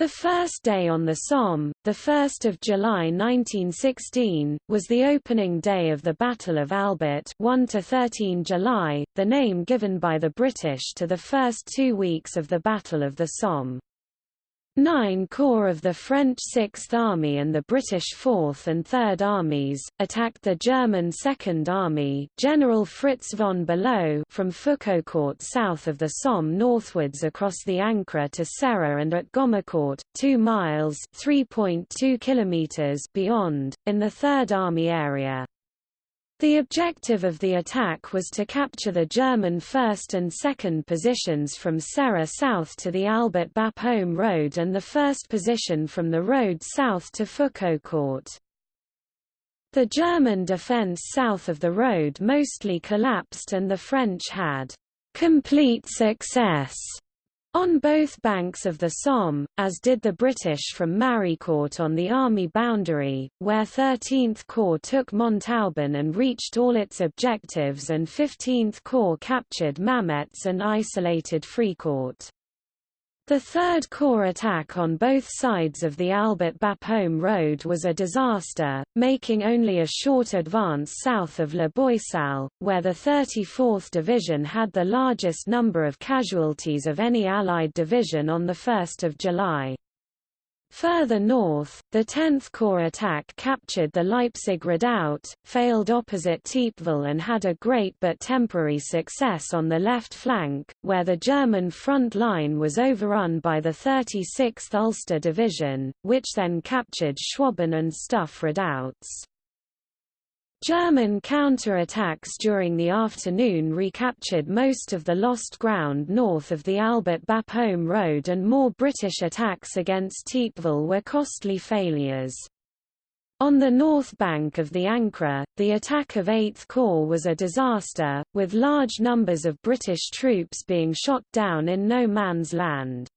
The first day on the Somme, 1 July 1916, was the opening day of the Battle of Albert 1–13 July, the name given by the British to the first two weeks of the Battle of the Somme. Nine corps of the French Sixth Army and the British Fourth and Third Armies, attacked the German Second Army General Fritz von Below from Foucaucourt south of the Somme northwards across the Ancre to Serre and at Gommecourt, 2 miles kilometers beyond, in the Third Army area. The objective of the attack was to capture the German first and second positions from Serre south to the Albert Bapaume road and the first position from the road south to Foucaucourt. The German defence south of the road mostly collapsed and the French had complete success on both banks of the Somme, as did the British from Maricourt on the army boundary, where 13th Corps took Montauban and reached all its objectives and 15th Corps captured Mametz and isolated Fricourt. The Third Corps attack on both sides of the Albert Bapaume road was a disaster, making only a short advance south of La Boisselle, where the 34th Division had the largest number of casualties of any Allied division on 1 July. Further north, the 10th Corps attack captured the Leipzig redoubt, failed opposite Thiepval and had a great but temporary success on the left flank, where the German front line was overrun by the 36th Ulster Division, which then captured Schwaben and Stuff redoubts. German counterattacks during the afternoon recaptured most of the lost ground north of the Albert Bapaume Road and more British attacks against Thiepval were costly failures. On the north bank of the Ancre, the attack of 8th Corps was a disaster, with large numbers of British troops being shot down in no man's land.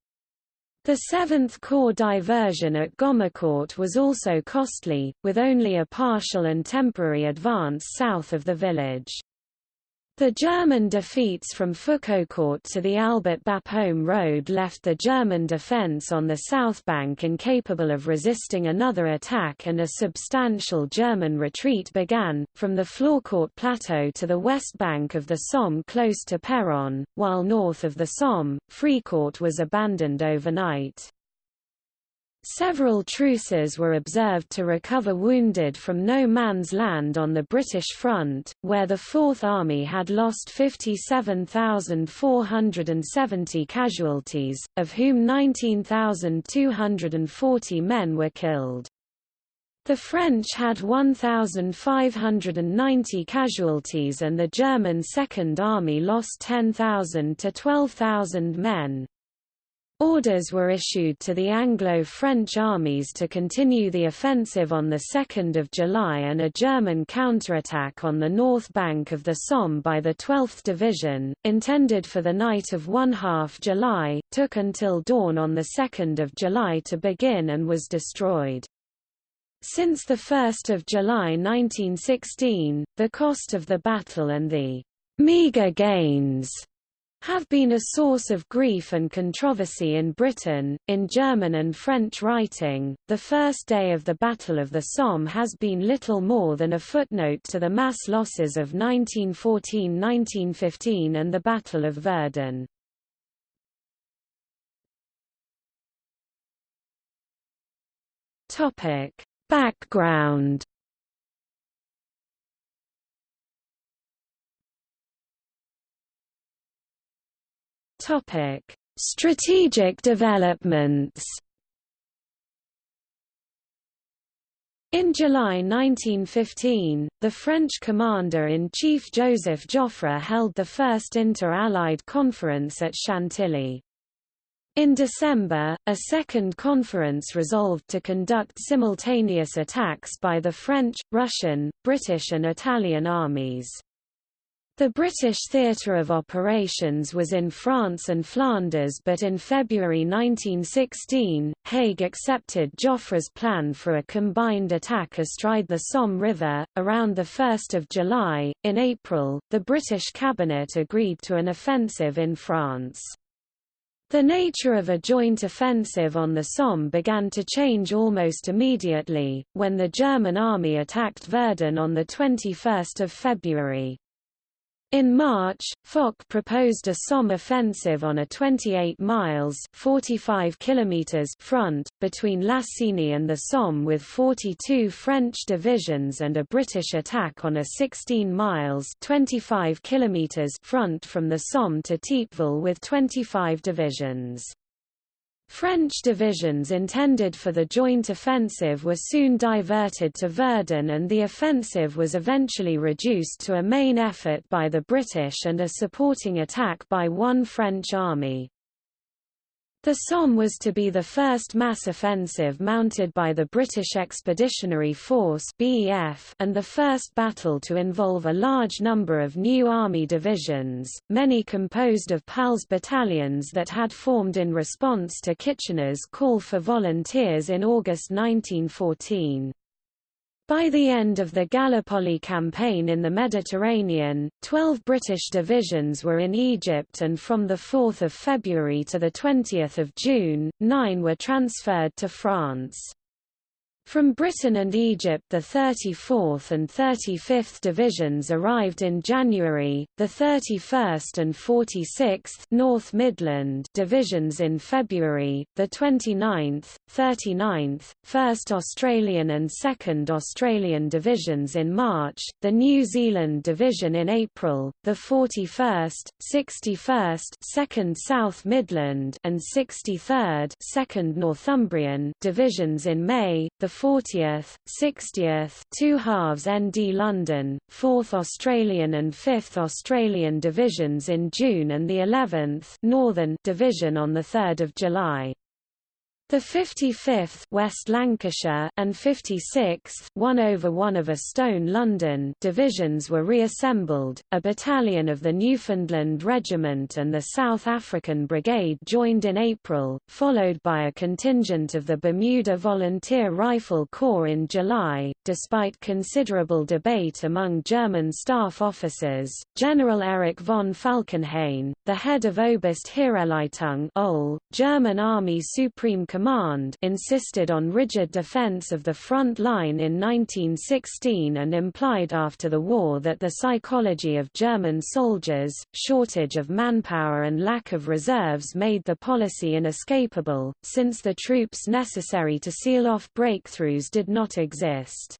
The 7th Corps diversion at Gommecourt was also costly, with only a partial and temporary advance south of the village. The German defeats from Foucaucourt to the Albert Bapaume road left the German defence on the south bank incapable of resisting another attack and a substantial German retreat began, from the Flaucourt plateau to the west bank of the Somme close to Péronne, while north of the Somme, Fricourt was abandoned overnight. Several truces were observed to recover wounded from no man's land on the British front, where the Fourth Army had lost 57,470 casualties, of whom 19,240 men were killed. The French had 1,590 casualties and the German Second Army lost 10,000 to 12,000 men. Orders were issued to the Anglo-French armies to continue the offensive on 2 July and a German counterattack on the north bank of the Somme by the 12th Division, intended for the night of 1 half July, took until dawn on 2 July to begin and was destroyed. Since 1 July 1916, the cost of the battle and the meagre gains have been a source of grief and controversy in Britain. In German and French writing, the first day of the Battle of the Somme has been little more than a footnote to the mass losses of 1914-1915 and the Battle of Verdun. Topic: Background Topic: Strategic developments. In July 1915, the French commander-in-chief Joseph Joffre held the first inter-Allied conference at Chantilly. In December, a second conference resolved to conduct simultaneous attacks by the French, Russian, British and Italian armies. The British theatre of operations was in France and Flanders but in February 1916, Haig accepted Joffre's plan for a combined attack astride the Somme River, around 1 July. In April, the British cabinet agreed to an offensive in France. The nature of a joint offensive on the Somme began to change almost immediately, when the German army attacked Verdun on 21 February. In March, Foch proposed a Somme offensive on a 28 miles 45 kilometers front, between Lassigny and the Somme with 42 French divisions and a British attack on a 16 miles 25 kilometers front from the Somme to Thiepval with 25 divisions. French divisions intended for the joint offensive were soon diverted to Verdun and the offensive was eventually reduced to a main effort by the British and a supporting attack by one French army. The Somme was to be the first mass offensive mounted by the British Expeditionary Force (BEF) and the first battle to involve a large number of new army divisions, many composed of PALS battalions that had formed in response to Kitchener's call for volunteers in August 1914. By the end of the Gallipoli campaign in the Mediterranean, 12 British divisions were in Egypt and from 4 February to 20 June, nine were transferred to France. From Britain and Egypt the 34th and 35th Divisions arrived in January, the 31st and 46th North Midland Divisions in February, the 29th, 39th, 1st Australian and 2nd Australian Divisions in March, the New Zealand Division in April, the 41st, 61st 2nd South Midland and 63rd 2nd Northumbrian Divisions in May, the 40th, 60th two halves ND London, 4th Australian and 5th Australian Divisions in June and the 11th Northern Division on 3 July. The 55th West Lancashire and 56th 1 over 1 of a Stone London divisions were reassembled. A battalion of the Newfoundland Regiment and the South African Brigade joined in April, followed by a contingent of the Bermuda Volunteer Rifle Corps in July. Despite considerable debate among German staff officers, General Erich von Falkenhayn, the head of Oberste Heeresleitung German Army Supreme Command insisted on rigid defense of the front line in 1916 and implied after the war that the psychology of German soldiers, shortage of manpower and lack of reserves made the policy inescapable, since the troops necessary to seal off breakthroughs did not exist.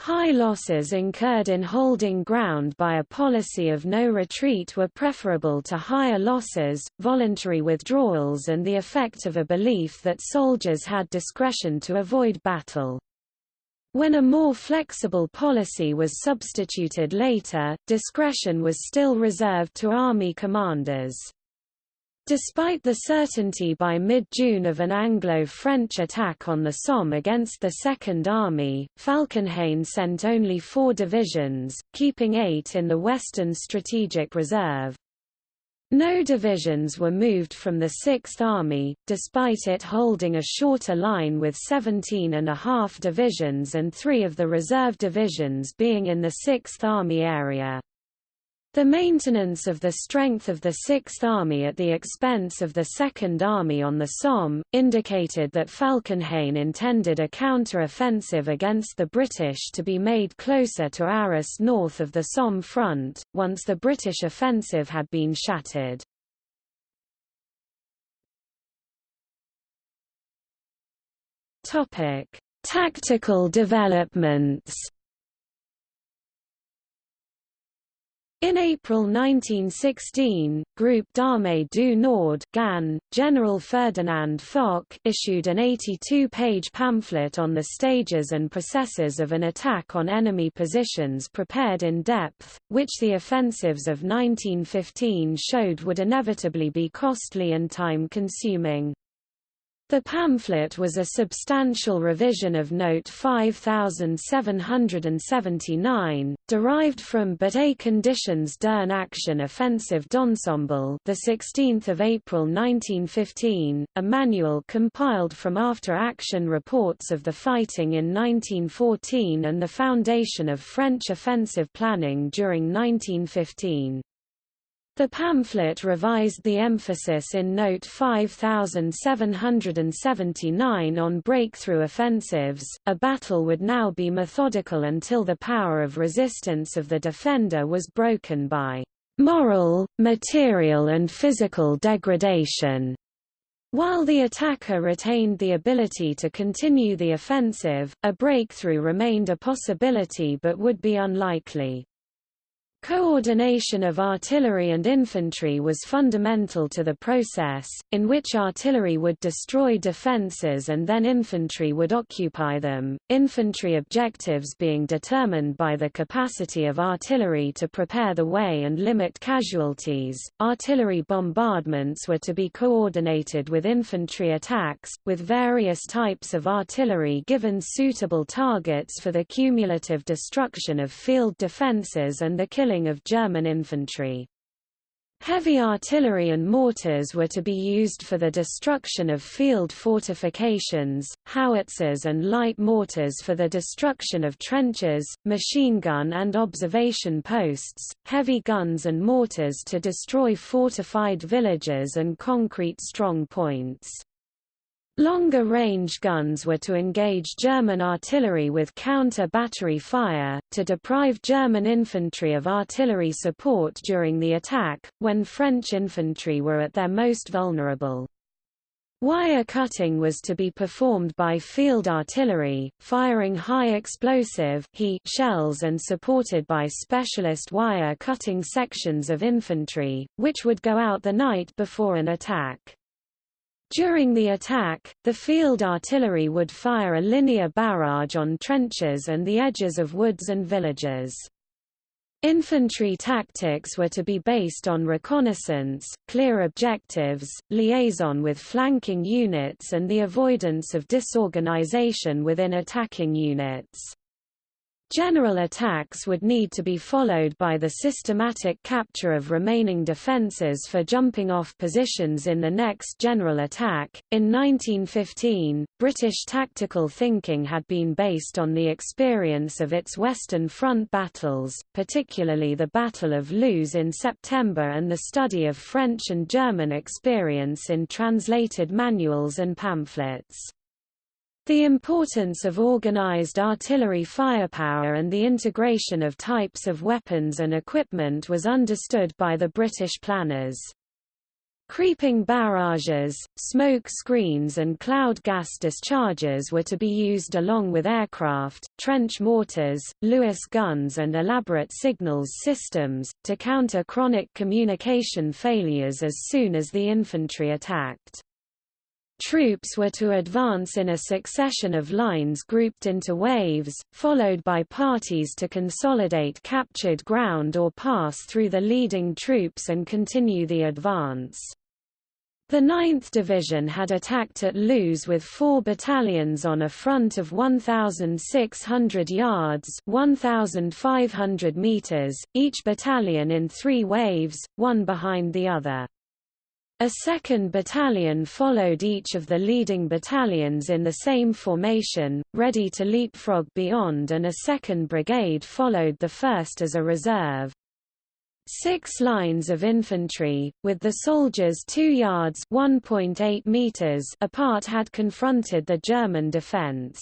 High losses incurred in holding ground by a policy of no retreat were preferable to higher losses, voluntary withdrawals and the effect of a belief that soldiers had discretion to avoid battle. When a more flexible policy was substituted later, discretion was still reserved to army commanders. Despite the certainty by mid-June of an Anglo-French attack on the Somme against the Second Army, Falkenhayn sent only four divisions, keeping eight in the Western Strategic Reserve. No divisions were moved from the Sixth Army, despite it holding a shorter line with 17 and a half divisions and three of the reserve divisions being in the Sixth Army area. The maintenance of the strength of the Sixth Army at the expense of the Second Army on the Somme, indicated that Falkenhayn intended a counter-offensive against the British to be made closer to Arras north of the Somme front, once the British offensive had been shattered. Tactical developments In April 1916, Group d'Armée du Nord GAN, General Ferdinand Foch issued an 82-page pamphlet on the stages and processes of an attack on enemy positions prepared in depth, which the offensives of 1915 showed would inevitably be costly and time-consuming. The pamphlet was a substantial revision of Note 5779, derived from But et Conditions d'une Action Offensive d'Ensemble the 16th of April 1915, a manual compiled from after-action reports of the fighting in 1914 and the foundation of French offensive planning during 1915. The pamphlet revised the emphasis in Note 5779 on breakthrough offensives. A battle would now be methodical until the power of resistance of the defender was broken by moral, material and physical degradation. While the attacker retained the ability to continue the offensive, a breakthrough remained a possibility but would be unlikely. Coordination of artillery and infantry was fundamental to the process, in which artillery would destroy defences and then infantry would occupy them, infantry objectives being determined by the capacity of artillery to prepare the way and limit casualties. Artillery bombardments were to be coordinated with infantry attacks, with various types of artillery given suitable targets for the cumulative destruction of field defences and the killing of German infantry. Heavy artillery and mortars were to be used for the destruction of field fortifications, howitzers and light mortars for the destruction of trenches, machine gun and observation posts, heavy guns and mortars to destroy fortified villages and concrete strong points. Longer-range guns were to engage German artillery with counter-battery fire, to deprive German infantry of artillery support during the attack, when French infantry were at their most vulnerable. Wire cutting was to be performed by field artillery, firing high explosive shells and supported by specialist wire cutting sections of infantry, which would go out the night before an attack. During the attack, the field artillery would fire a linear barrage on trenches and the edges of woods and villages. Infantry tactics were to be based on reconnaissance, clear objectives, liaison with flanking units and the avoidance of disorganization within attacking units. General attacks would need to be followed by the systematic capture of remaining defences for jumping off positions in the next general attack. In 1915, British tactical thinking had been based on the experience of its Western Front battles, particularly the Battle of Loos in September and the study of French and German experience in translated manuals and pamphlets. The importance of organized artillery firepower and the integration of types of weapons and equipment was understood by the British planners. Creeping barrages, smoke screens and cloud gas discharges were to be used along with aircraft, trench mortars, Lewis guns and elaborate signals systems, to counter chronic communication failures as soon as the infantry attacked. Troops were to advance in a succession of lines grouped into waves, followed by parties to consolidate captured ground or pass through the leading troops and continue the advance. The 9th Division had attacked at Loos with four battalions on a front of 1,600 yards 1,500 meters, each battalion in three waves, one behind the other. A second battalion followed each of the leading battalions in the same formation, ready to leapfrog beyond and a second brigade followed the first as a reserve. Six lines of infantry, with the soldiers 2 yards meters apart had confronted the German defense.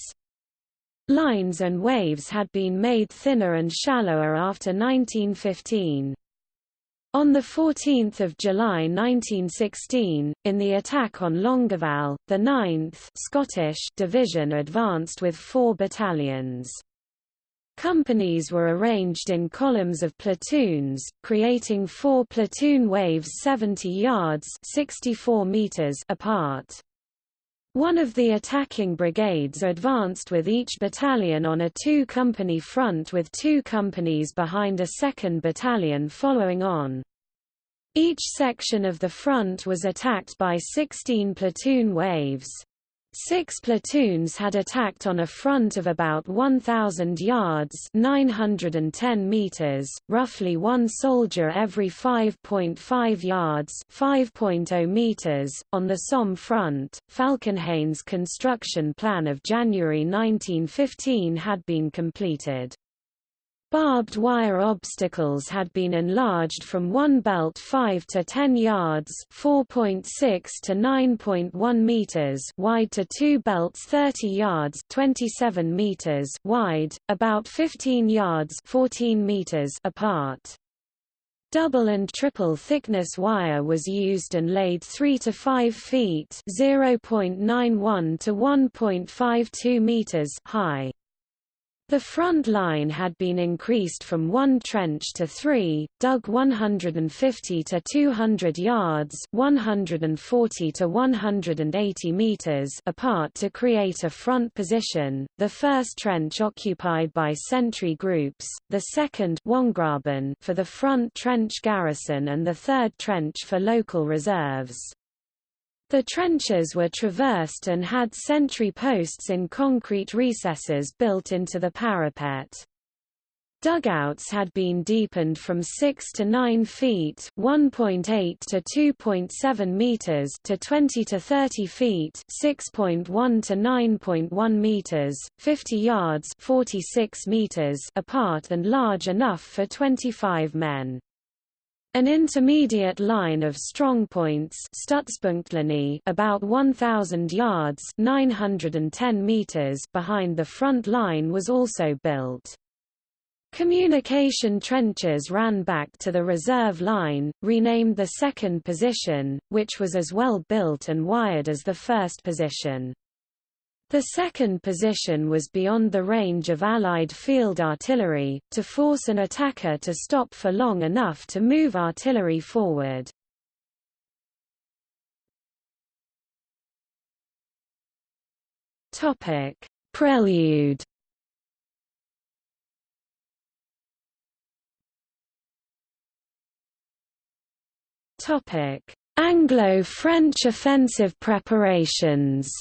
Lines and waves had been made thinner and shallower after 1915. On 14 July 1916, in the attack on Longueval, the 9th Scottish Division advanced with four battalions. Companies were arranged in columns of platoons, creating four platoon waves 70 yards 64 meters apart. One of the attacking brigades advanced with each battalion on a two-company front with two companies behind a second battalion following on. Each section of the front was attacked by 16 platoon waves. Six platoons had attacked on a front of about 1,000 yards 910 meters, roughly one soldier every 5.5 yards 5.0 meters. .On the Somme front, Falkenhayn's construction plan of January 1915 had been completed. Barbed wire obstacles had been enlarged from one belt 5 to 10 yards (4.6 to 9.1 meters) wide to two belts 30 yards (27 meters) wide, about 15 yards (14 meters) apart. Double and triple thickness wire was used and laid 3 to 5 feet (0.91 to 1.52 meters) high. The front line had been increased from one trench to three, dug 150 to 200 yards 140 to 180 meters apart to create a front position, the first trench occupied by sentry groups, the second for the front trench garrison and the third trench for local reserves. The trenches were traversed and had sentry posts in concrete recesses built into the parapet. Dugouts had been deepened from 6 to 9 feet (1.8 to 2.7 meters) to 20 to 30 feet (6.1 to 9.1 meters), 50 yards (46 meters) apart and large enough for 25 men. An intermediate line of strongpoints about 1,000 yards 910 meters behind the front line was also built. Communication trenches ran back to the reserve line, renamed the second position, which was as well built and wired as the first position. The second position was beyond the range of Allied field artillery, to force an attacker to stop for long enough to move artillery forward. Prelude Anglo-French offensive preparations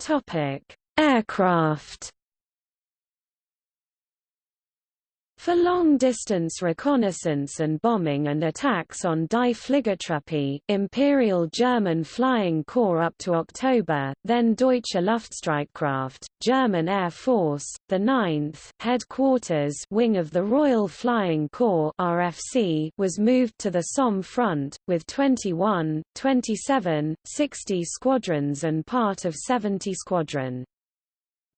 Topic: Aircraft For long-distance reconnaissance and bombing and attacks on Die Fliegertruppe, Imperial German Flying Corps up to October, then Deutsche Luftstreitkräfte, German Air Force, the 9th headquarters wing of the Royal Flying Corps RFC was moved to the Somme front, with 21, 27, 60 squadrons and part of 70 Squadron.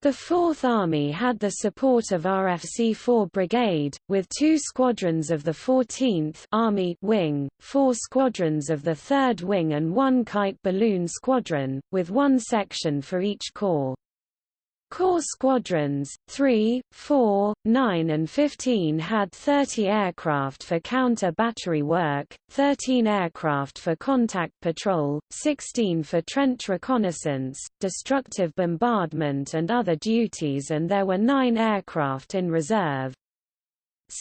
The Fourth Army had the support of RFC 4 Brigade, with two squadrons of the 14th Army Wing, four squadrons of the 3rd Wing and one kite balloon squadron, with one section for each corps. Corps squadrons, 3, 4, 9 and 15 had 30 aircraft for counter-battery work, 13 aircraft for contact patrol, 16 for trench reconnaissance, destructive bombardment and other duties and there were 9 aircraft in reserve.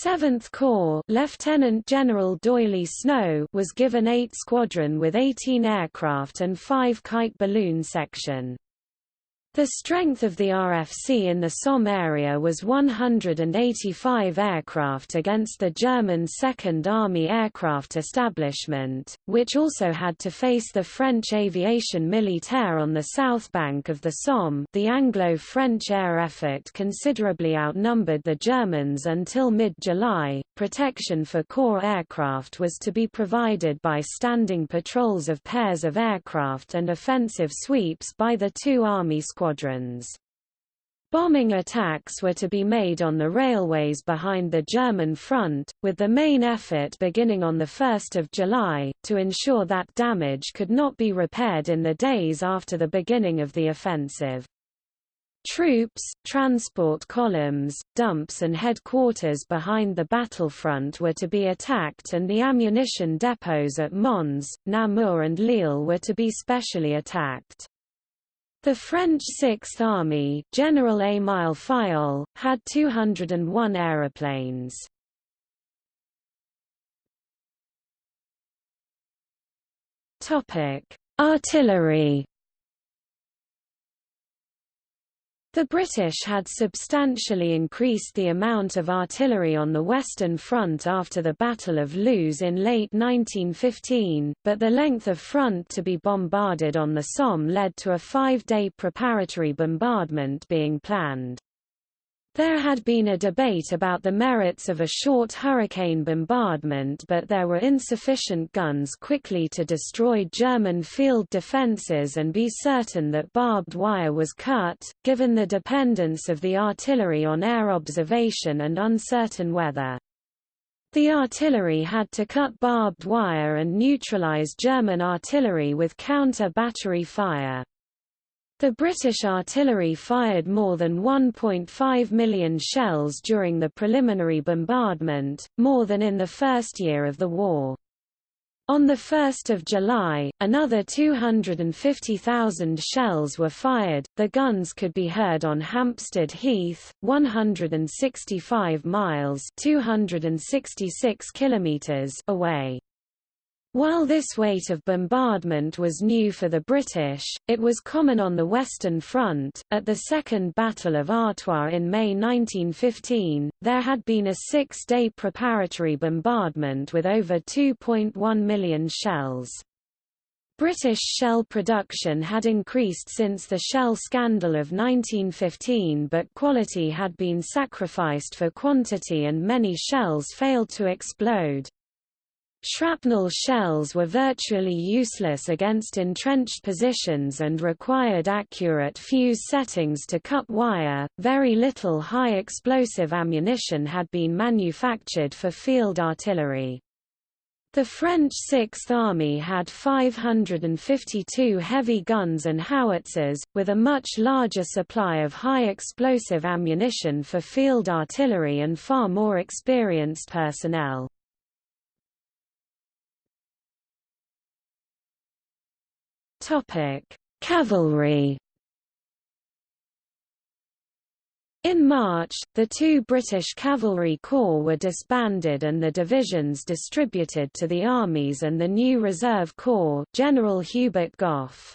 7th Corps Lieutenant General D'Oyly Snow was given 8 squadron with 18 aircraft and 5 kite balloon section. The strength of the RFC in the Somme area was 185 aircraft against the German Second Army Aircraft Establishment, which also had to face the French aviation militaire on the south bank of the Somme the Anglo-French air effort considerably outnumbered the Germans until mid-July. Protection for Corps aircraft was to be provided by standing patrols of pairs of aircraft and offensive sweeps by the two army squadrons squadrons. Bombing attacks were to be made on the railways behind the German front, with the main effort beginning on 1 July, to ensure that damage could not be repaired in the days after the beginning of the offensive. Troops, transport columns, dumps and headquarters behind the battlefront were to be attacked and the ammunition depots at Mons, Namur and Lille were to be specially attacked. The French Sixth Army General Émile Fayolle, had 201 aeroplanes. Topic: Artillery The British had substantially increased the amount of artillery on the Western Front after the Battle of Loos in late 1915, but the length of front to be bombarded on the Somme led to a five-day preparatory bombardment being planned. There had been a debate about the merits of a short hurricane bombardment but there were insufficient guns quickly to destroy German field defences and be certain that barbed wire was cut, given the dependence of the artillery on air observation and uncertain weather. The artillery had to cut barbed wire and neutralize German artillery with counter-battery fire. The British artillery fired more than 1.5 million shells during the preliminary bombardment, more than in the first year of the war. On 1 July, another 250,000 shells were fired. The guns could be heard on Hampstead Heath, 165 miles (266 kilometers) away. While this weight of bombardment was new for the British, it was common on the Western Front. At the Second Battle of Artois in May 1915, there had been a six day preparatory bombardment with over 2.1 million shells. British shell production had increased since the shell scandal of 1915 but quality had been sacrificed for quantity and many shells failed to explode. Shrapnel shells were virtually useless against entrenched positions and required accurate fuse settings to cut wire. Very little high explosive ammunition had been manufactured for field artillery. The French Sixth Army had 552 heavy guns and howitzers, with a much larger supply of high explosive ammunition for field artillery and far more experienced personnel. Topic: Cavalry. In March, the two British Cavalry Corps were disbanded and the divisions distributed to the armies and the new Reserve Corps General Hubert Gough.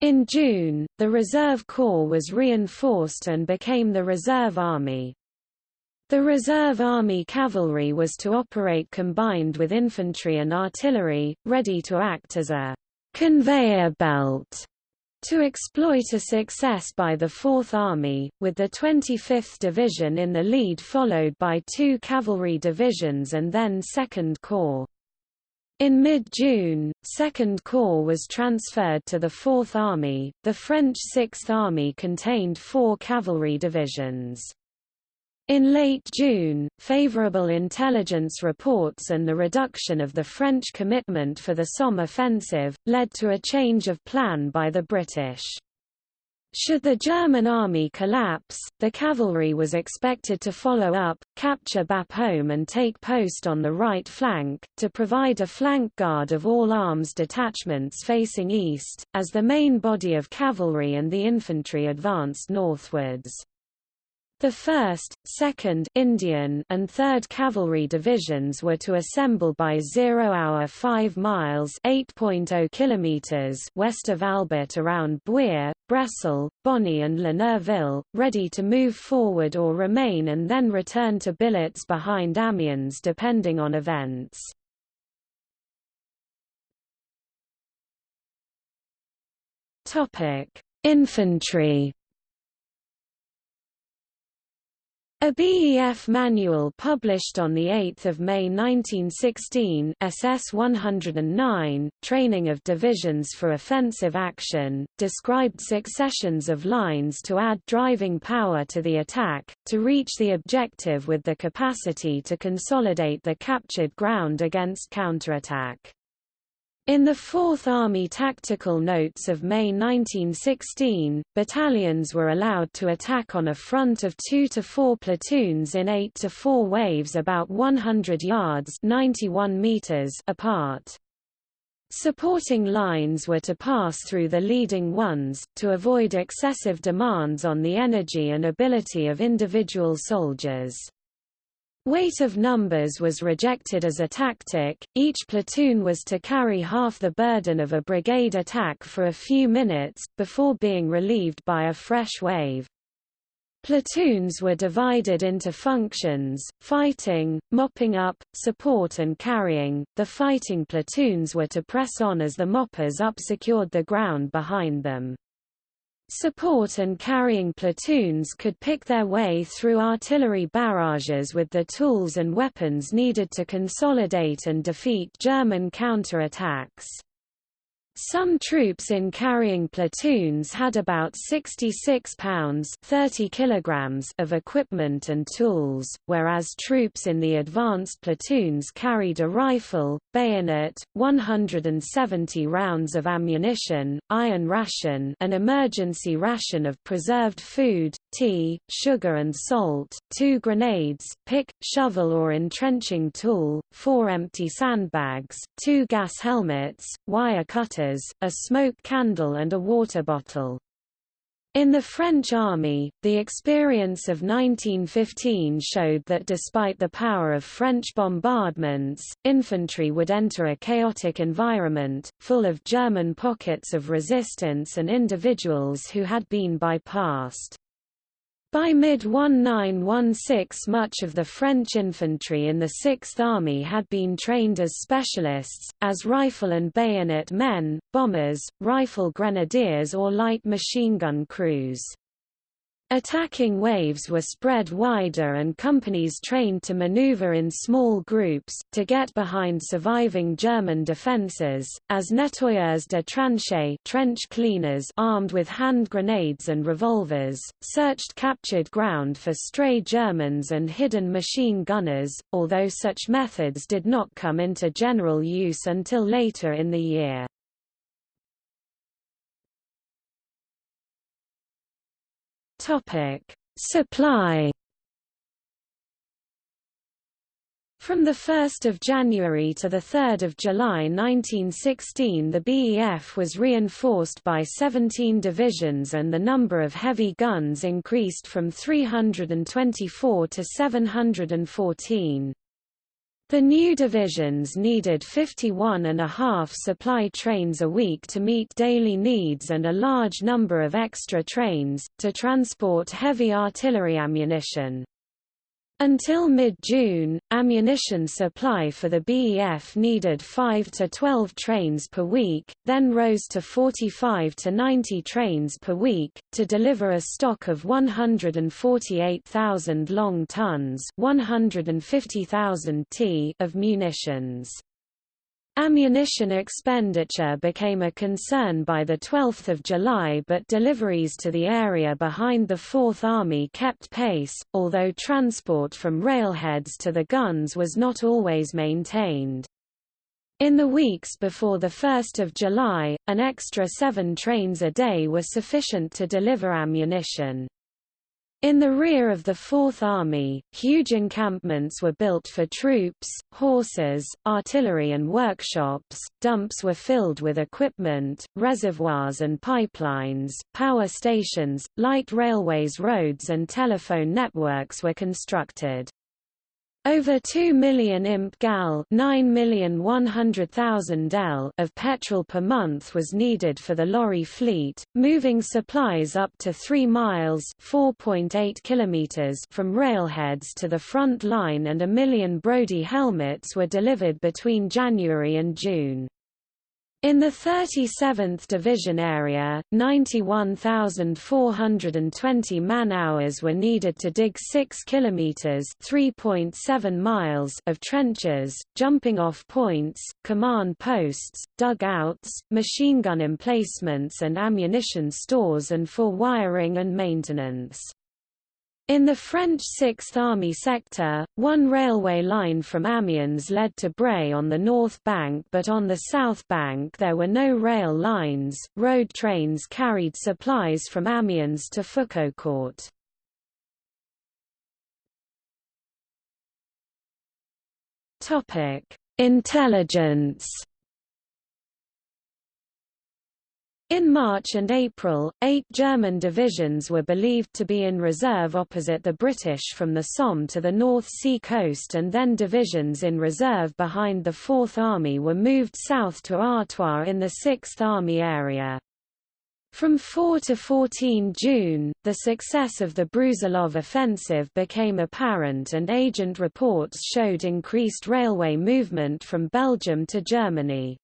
In June, the Reserve Corps was reinforced and became the Reserve Army. The Reserve Army Cavalry was to operate combined with infantry and artillery, ready to act as a conveyor belt to exploit a success by the Fourth Army, with the 25th Division in the lead followed by two cavalry divisions and then Second Corps. In mid-June, Second Corps was transferred to the Fourth Army. The French Sixth Army contained four cavalry divisions. In late June, favorable intelligence reports and the reduction of the French commitment for the Somme offensive, led to a change of plan by the British. Should the German army collapse, the cavalry was expected to follow up, capture Bapaume and take post on the right flank, to provide a flank guard of all arms detachments facing east, as the main body of cavalry and the infantry advanced northwards. The 1st, 2nd Indian and 3rd Cavalry Divisions were to assemble by 0 hour 5 miles (8.0 kilometers) west of Albert around Buire, Bresle, Bonnay and La Neuville, ready to move forward or remain and then return to billets behind Amiens depending on events. Infantry A BEF manual published on 8 May 1916 SS 109, Training of Divisions for Offensive Action, described successions of lines to add driving power to the attack, to reach the objective with the capacity to consolidate the captured ground against counterattack. In the Fourth Army Tactical Notes of May 1916, battalions were allowed to attack on a front of 2 to 4 platoons in 8 to 4 waves about 100 yards 91 meters apart. Supporting lines were to pass through the leading ones, to avoid excessive demands on the energy and ability of individual soldiers. Weight of numbers was rejected as a tactic, each platoon was to carry half the burden of a brigade attack for a few minutes, before being relieved by a fresh wave. Platoons were divided into functions, fighting, mopping up, support and carrying. The fighting platoons were to press on as the moppers up secured the ground behind them. Support and carrying platoons could pick their way through artillery barrages with the tools and weapons needed to consolidate and defeat German counterattacks. Some troops in carrying platoons had about 66 pounds 30 kilograms of equipment and tools, whereas troops in the advanced platoons carried a rifle, bayonet, 170 rounds of ammunition, iron ration an emergency ration of preserved food, tea, sugar and salt, two grenades, pick, shovel or entrenching tool, four empty sandbags, two gas helmets, wire cutters, a smoke candle and a water bottle. In the French army, the experience of 1915 showed that despite the power of French bombardments, infantry would enter a chaotic environment, full of German pockets of resistance and individuals who had been bypassed. By mid-1916 much of the French infantry in the Sixth Army had been trained as specialists, as rifle and bayonet men, bombers, rifle grenadiers or light machine gun crews. Attacking waves were spread wider and companies trained to maneuver in small groups, to get behind surviving German defences, as nettoyeurs de tranchées trench cleaners armed with hand grenades and revolvers, searched captured ground for stray Germans and hidden machine gunners, although such methods did not come into general use until later in the year. Topic: Supply. From 1 January to 3 July 1916 the BEF was reinforced by 17 divisions and the number of heavy guns increased from 324 to 714. The new divisions needed 51 and a half supply trains a week to meet daily needs and a large number of extra trains, to transport heavy artillery ammunition. Until mid-June, ammunition supply for the BEF needed 5 to 12 trains per week, then rose to 45 to 90 trains per week, to deliver a stock of 148,000 long tons 150,000 t of munitions. Ammunition expenditure became a concern by 12 July but deliveries to the area behind the Fourth Army kept pace, although transport from railheads to the guns was not always maintained. In the weeks before 1 July, an extra seven trains a day were sufficient to deliver ammunition. In the rear of the Fourth Army, huge encampments were built for troops, horses, artillery and workshops, dumps were filled with equipment, reservoirs and pipelines, power stations, light railways roads and telephone networks were constructed. Over 2 million imp gal 9,100,000 L of petrol per month was needed for the lorry fleet, moving supplies up to 3 miles 4.8 kilometers from railheads to the front line and a million Brodie helmets were delivered between January and June. In the 37th Division area, 91,420 man-hours were needed to dig 6 kilometers (3.7 miles) of trenches, jumping-off points, command posts, dugouts, machine gun emplacements and ammunition stores and for wiring and maintenance. In the French Sixth Army sector, one railway line from Amiens led to Bray on the north bank but on the south bank there were no rail lines, road trains carried supplies from Amiens to Foucaucourt. Intelligence In March and April, eight German divisions were believed to be in reserve opposite the British from the Somme to the North Sea coast and then divisions in reserve behind the Fourth Army were moved south to Artois in the Sixth Army area. From 4 to 14 June, the success of the Brusilov offensive became apparent and agent reports showed increased railway movement from Belgium to Germany.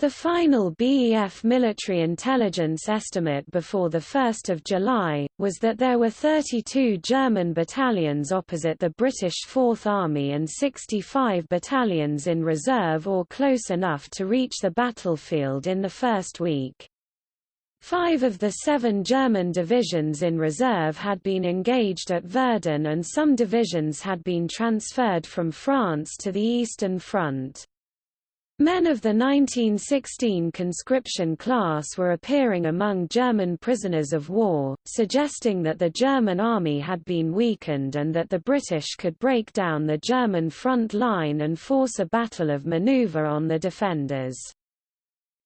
The final BEF military intelligence estimate before 1 July, was that there were 32 German battalions opposite the British Fourth Army and 65 battalions in reserve or close enough to reach the battlefield in the first week. Five of the seven German divisions in reserve had been engaged at Verdun and some divisions had been transferred from France to the Eastern Front. Men of the 1916 conscription class were appearing among German prisoners of war, suggesting that the German army had been weakened and that the British could break down the German front line and force a battle of maneuver on the defenders.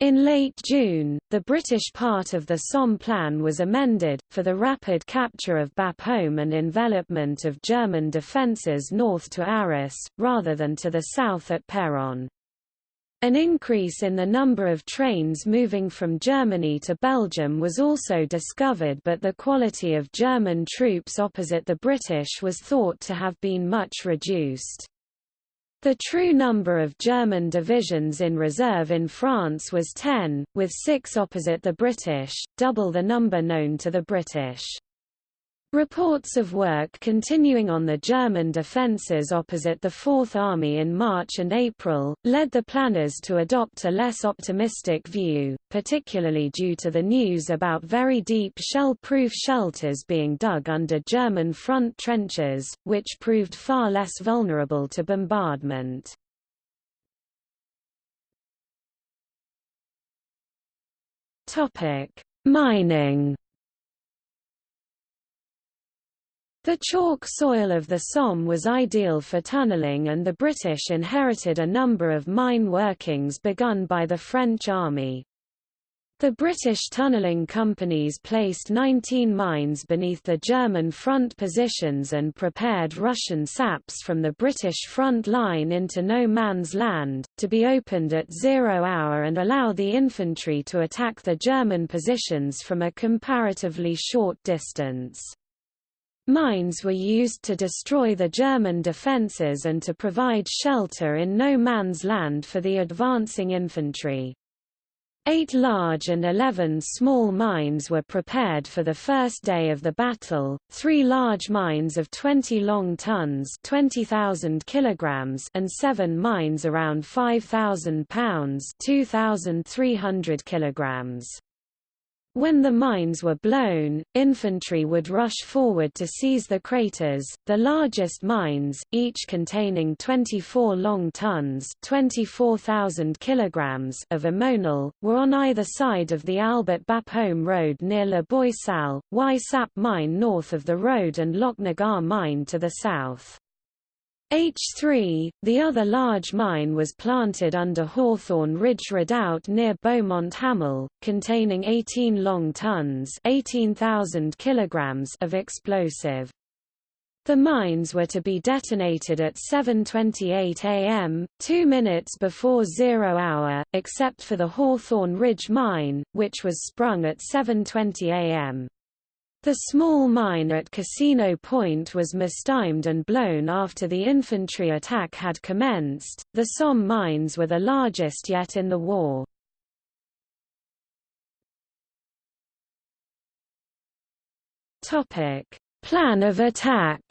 In late June, the British part of the Somme Plan was amended, for the rapid capture of Bapaume and envelopment of German defences north to Arras, rather than to the south at Péronne. An increase in the number of trains moving from Germany to Belgium was also discovered but the quality of German troops opposite the British was thought to have been much reduced. The true number of German divisions in reserve in France was 10, with six opposite the British, double the number known to the British. Reports of work continuing on the German defences opposite the Fourth Army in March and April, led the planners to adopt a less optimistic view, particularly due to the news about very deep shell-proof shelters being dug under German front trenches, which proved far less vulnerable to bombardment. Mining The chalk soil of the Somme was ideal for tunnelling and the British inherited a number of mine workings begun by the French army. The British tunnelling companies placed 19 mines beneath the German front positions and prepared Russian saps from the British front line into no man's land, to be opened at zero hour and allow the infantry to attack the German positions from a comparatively short distance. Mines were used to destroy the German defences and to provide shelter in no man's land for the advancing infantry. Eight large and eleven small mines were prepared for the first day of the battle, three large mines of 20 long tons 20,000 kilograms and seven mines around 5,000 pounds 2,300 kilograms. When the mines were blown, infantry would rush forward to seize the craters. The largest mines, each containing 24 long tons (24,000 kilograms) of ammonal, were on either side of the Albert Bapaume road near La Boisselle, Y Sap mine north of the road and Lochnagar mine to the south. H3, the other large mine was planted under Hawthorn Ridge Redoubt near Beaumont Hamel, containing 18 long tons 18,000 kilograms of explosive. The mines were to be detonated at 7.28 am, two minutes before zero hour, except for the Hawthorn Ridge mine, which was sprung at 7.20 am. The small mine at Casino Point was mistimed and blown after the infantry attack had commenced. The Somme mines were the largest yet in the war. Topic: Plan of attack.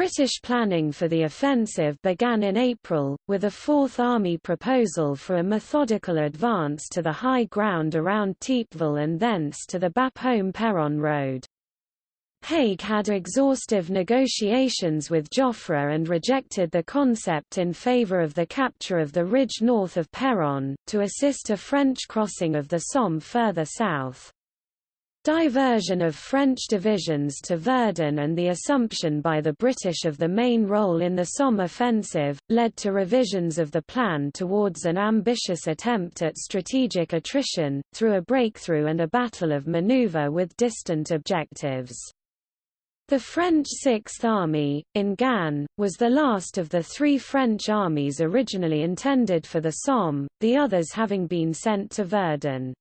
British planning for the offensive began in April, with a Fourth Army proposal for a methodical advance to the high ground around Thiepval and thence to the Bapaume-Péronne road. Haig had exhaustive negotiations with Joffre and rejected the concept in favour of the capture of the ridge north of Péronne, to assist a French crossing of the Somme further south. Diversion of French divisions to Verdun and the assumption by the British of the main role in the Somme offensive, led to revisions of the plan towards an ambitious attempt at strategic attrition, through a breakthrough and a battle of maneuver with distant objectives. The French Sixth Army, in Gand, was the last of the three French armies originally intended for the Somme, the others having been sent to Verdun.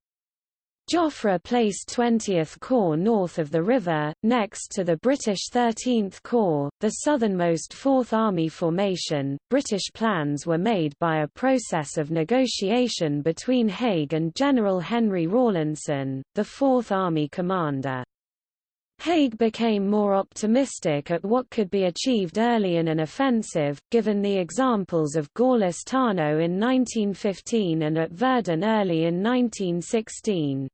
Joffre placed 20th Corps north of the river, next to the British 13th Corps, the southernmost Fourth Army formation. British plans were made by a process of negotiation between Haig and General Henry Rawlinson, the Fourth Army commander. Haig became more optimistic at what could be achieved early in an offensive, given the examples of Gorlice-Tarnów in 1915 and at Verdun early in 1916.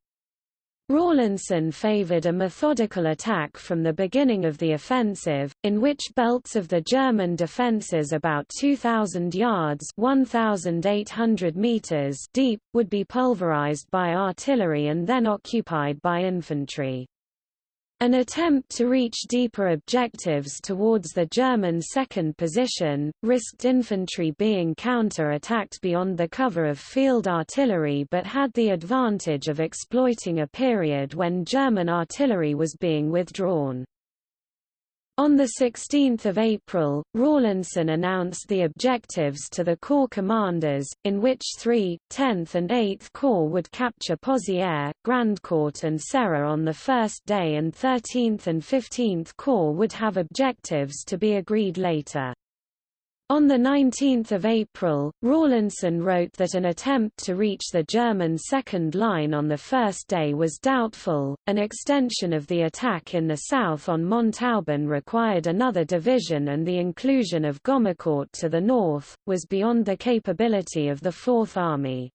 Rawlinson favored a methodical attack from the beginning of the offensive, in which belts of the German defences about 2,000 yards 1,800 meters deep, would be pulverized by artillery and then occupied by infantry. An attempt to reach deeper objectives towards the German second position, risked infantry being counter-attacked beyond the cover of field artillery but had the advantage of exploiting a period when German artillery was being withdrawn. On 16 April, Rawlinson announced the objectives to the Corps commanders, in which 3, 10th and 8th Corps would capture Pozières, Grandcourt and Serre on the first day and 13th and 15th Corps would have objectives to be agreed later. On 19 April, Rawlinson wrote that an attempt to reach the German second line on the first day was doubtful. An extension of the attack in the south on Montauban required another division, and the inclusion of Gommecourt to the north was beyond the capability of the Fourth Army.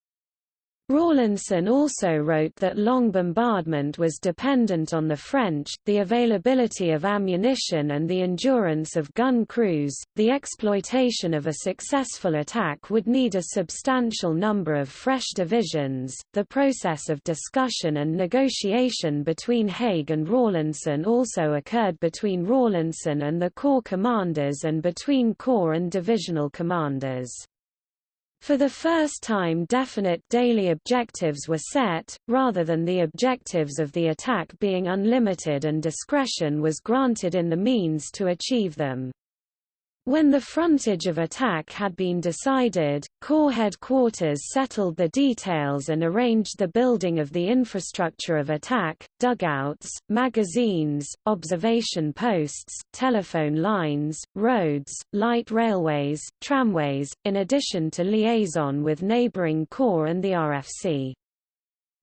Rawlinson also wrote that long bombardment was dependent on the French, the availability of ammunition and the endurance of gun crews. The exploitation of a successful attack would need a substantial number of fresh divisions. The process of discussion and negotiation between Haig and Rawlinson also occurred between Rawlinson and the Corps commanders and between Corps and divisional commanders. For the first time definite daily objectives were set, rather than the objectives of the attack being unlimited and discretion was granted in the means to achieve them. When the frontage of attack had been decided, Corps headquarters settled the details and arranged the building of the infrastructure of attack, dugouts, magazines, observation posts, telephone lines, roads, light railways, tramways, in addition to liaison with neighboring Corps and the RFC.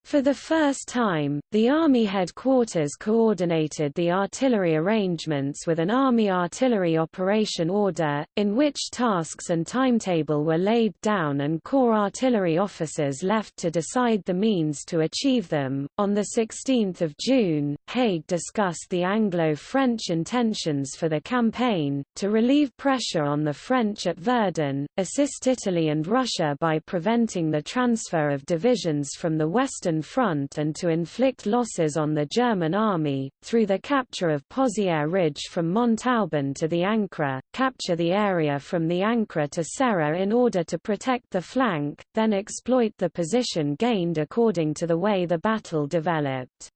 For the first time, the Army headquarters coordinated the artillery arrangements with an Army Artillery Operation Order, in which tasks and timetable were laid down and Corps artillery officers left to decide the means to achieve them. On 16 June, Haig discussed the Anglo-French intentions for the campaign, to relieve pressure on the French at Verdun, assist Italy and Russia by preventing the transfer of divisions from the western Front and to inflict losses on the German army, through the capture of Pozières Ridge from Montauban to the Ancre, capture the area from the Ancre to Serre in order to protect the flank, then exploit the position gained according to the way the battle developed.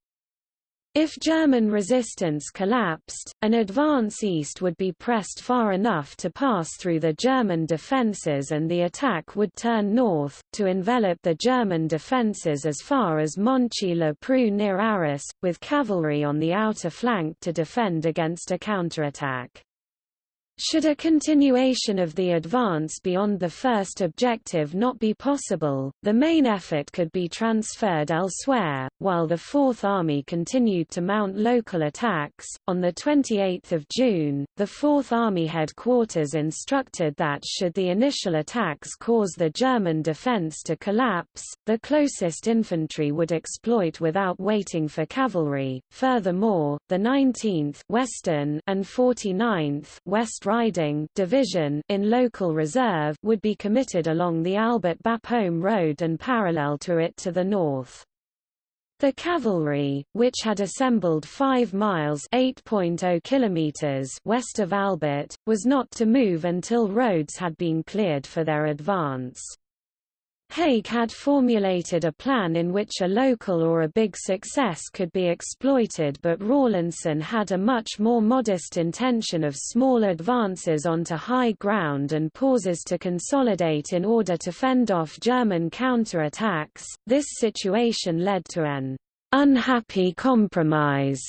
If German resistance collapsed, an advance east would be pressed far enough to pass through the German defences and the attack would turn north, to envelop the German defences as far as Monchy-le-Preux near Arras, with cavalry on the outer flank to defend against a counterattack. Should a continuation of the advance beyond the first objective not be possible, the main effort could be transferred elsewhere, while the Fourth Army continued to mount local attacks. On 28 June, the Fourth Army headquarters instructed that should the initial attacks cause the German defense to collapse, the closest infantry would exploit without waiting for cavalry. Furthermore, the 19th Western and 49th West Riding division in local reserve would be committed along the Albert Bapaume road and parallel to it to the north. The cavalry, which had assembled 5 miles oh kilometers west of Albert, was not to move until roads had been cleared for their advance. Haig had formulated a plan in which a local or a big success could be exploited but Rawlinson had a much more modest intention of small advances onto high ground and pauses to consolidate in order to fend off German counterattacks. This situation led to an unhappy compromise.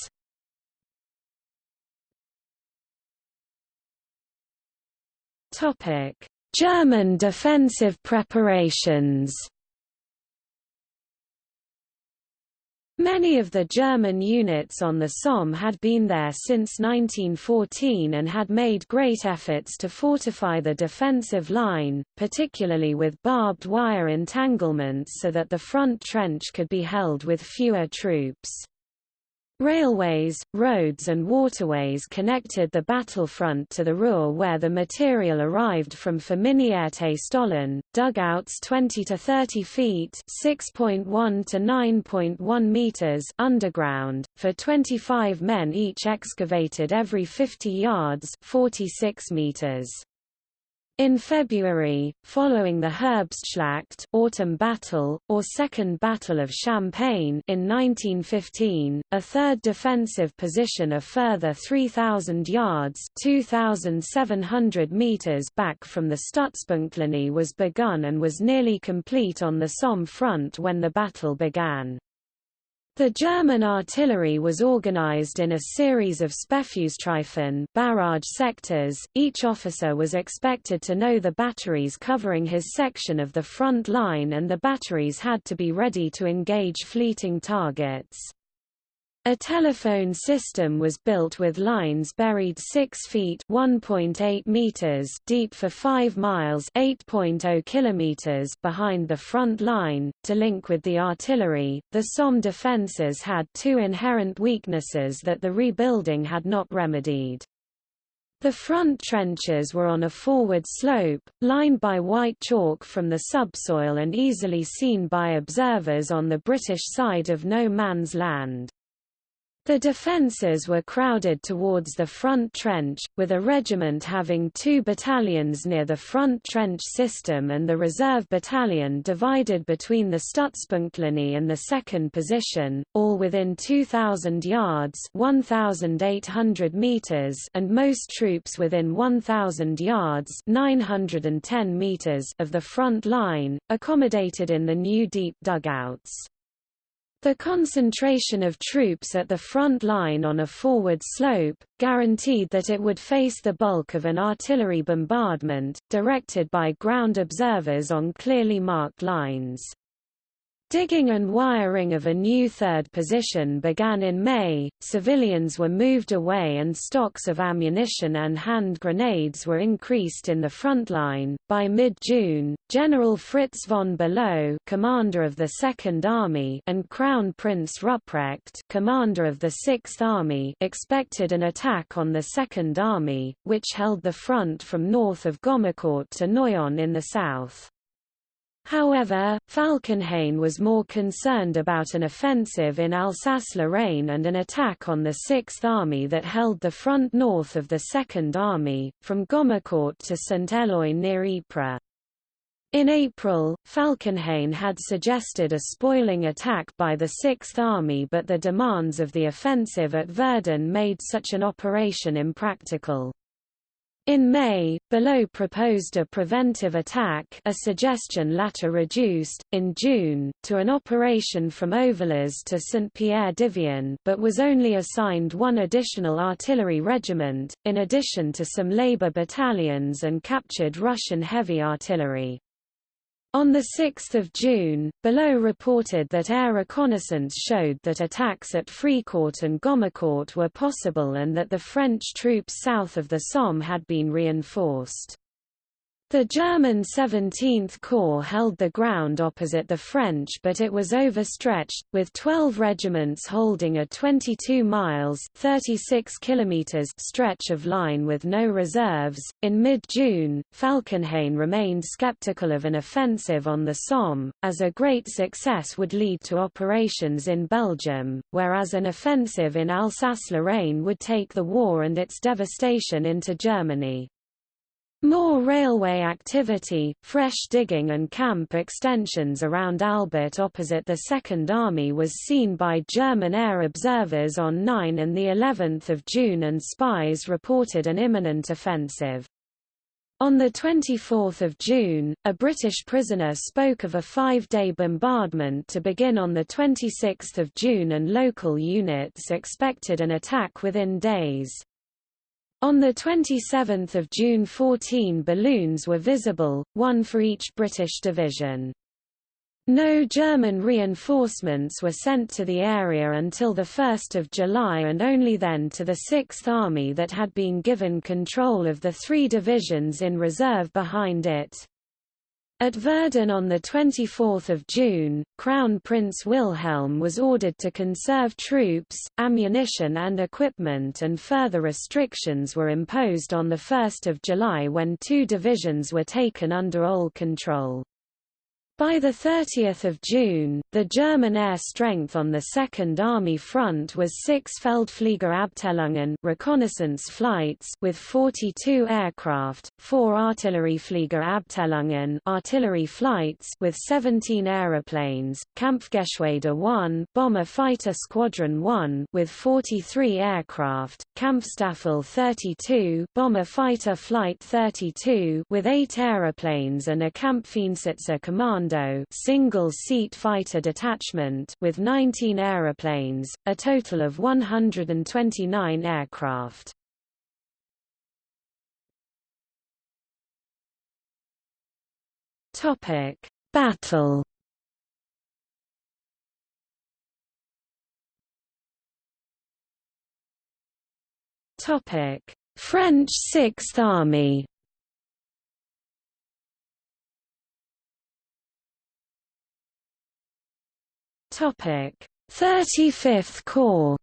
Topic German defensive preparations Many of the German units on the Somme had been there since 1914 and had made great efforts to fortify the defensive line, particularly with barbed wire entanglements so that the front trench could be held with fewer troops. Railways, roads and waterways connected the battlefront to the Ruhr where the material arrived from Verminierte Stollen, dugouts 20 to 30 feet (6.1 to 9.1 meters) underground, for 25 men each excavated every 50 yards 46 meters. In February, following the Herbstschlacht autumn battle, or Second Battle of Champagne in 1915, a third defensive position a further 3,000 yards 2,700 meters back from the Stützpunktlinie was begun and was nearly complete on the Somme front when the battle began. The German artillery was organized in a series of Sperrfeuerstreifen barrage sectors. Each officer was expected to know the batteries covering his section of the front line and the batteries had to be ready to engage fleeting targets. A telephone system was built with lines buried 6 feet (1.8 meters) deep for 5 miles (8.0 kilometers) behind the front line to link with the artillery. The Somme defenses had two inherent weaknesses that the rebuilding had not remedied. The front trenches were on a forward slope, lined by white chalk from the subsoil and easily seen by observers on the British side of no man's land. The defences were crowded towards the front trench, with a regiment having two battalions near the front trench system and the reserve battalion divided between the Stützpunktlinie and the second position, all within 2,000 yards 1,800 meters and most troops within 1,000 yards 910 meters of the front line, accommodated in the new deep dugouts. The concentration of troops at the front line on a forward slope, guaranteed that it would face the bulk of an artillery bombardment, directed by ground observers on clearly marked lines. Digging and wiring of a new third position began in May, civilians were moved away and stocks of ammunition and hand grenades were increased in the front line. By mid-June, General Fritz von Below, commander of the Second Army, and Crown Prince Rupprecht, commander of the Sixth Army, expected an attack on the Second Army, which held the front from north of Gommecourt to Noyon in the south. However, Falkenhayn was more concerned about an offensive in Alsace-Lorraine and an attack on the Sixth Army that held the front north of the Second Army, from Gommecourt to Saint-Éloi near Ypres. In April, Falkenhayn had suggested a spoiling attack by the Sixth Army but the demands of the offensive at Verdun made such an operation impractical. In May, Below proposed a preventive attack a suggestion later reduced, in June, to an operation from Ovillers to Saint-Pierre-Divion but was only assigned one additional artillery regiment, in addition to some Labour battalions and captured Russian heavy artillery. On 6 June, Below reported that air reconnaissance showed that attacks at Fricourt and Gommecourt were possible and that the French troops south of the Somme had been reinforced. The German 17th Corps held the ground opposite the French but it was overstretched, with 12 regiments holding a 22 miles 36 kilometers stretch of line with no reserves. In mid-June, Falkenhayn remained skeptical of an offensive on the Somme, as a great success would lead to operations in Belgium, whereas an offensive in Alsace-Lorraine would take the war and its devastation into Germany. More railway activity, fresh digging and camp extensions around Albert opposite the Second Army was seen by German air observers on 9 and of June and spies reported an imminent offensive. On 24 June, a British prisoner spoke of a five-day bombardment to begin on 26 June and local units expected an attack within days. On 27 June 14 balloons were visible, one for each British division. No German reinforcements were sent to the area until 1 July and only then to the Sixth Army that had been given control of the three divisions in reserve behind it. At Verdun on 24 June, Crown Prince Wilhelm was ordered to conserve troops, ammunition and equipment and further restrictions were imposed on 1 July when two divisions were taken under OHL control. By 30 June, the German air strength on the Second Army front was 6 Feldfliegerabteilungen reconnaissance flights with 42 aircraft, 4 Artilleriefliegerabteilungen artillery flights with 17 aeroplanes, Kampfgeschwader 1 bomber fighter squadron 1 with 43 aircraft, Kampfstaffel 32 bomber fighter flight 32 with 8 aeroplanes and a Kampfeinsitzer command Commando single-seat fighter detachment with 19 aeroplanes, a total of 129 aircraft. Topic: Battle. Topic: French Sixth Army. Topic: 35th Corps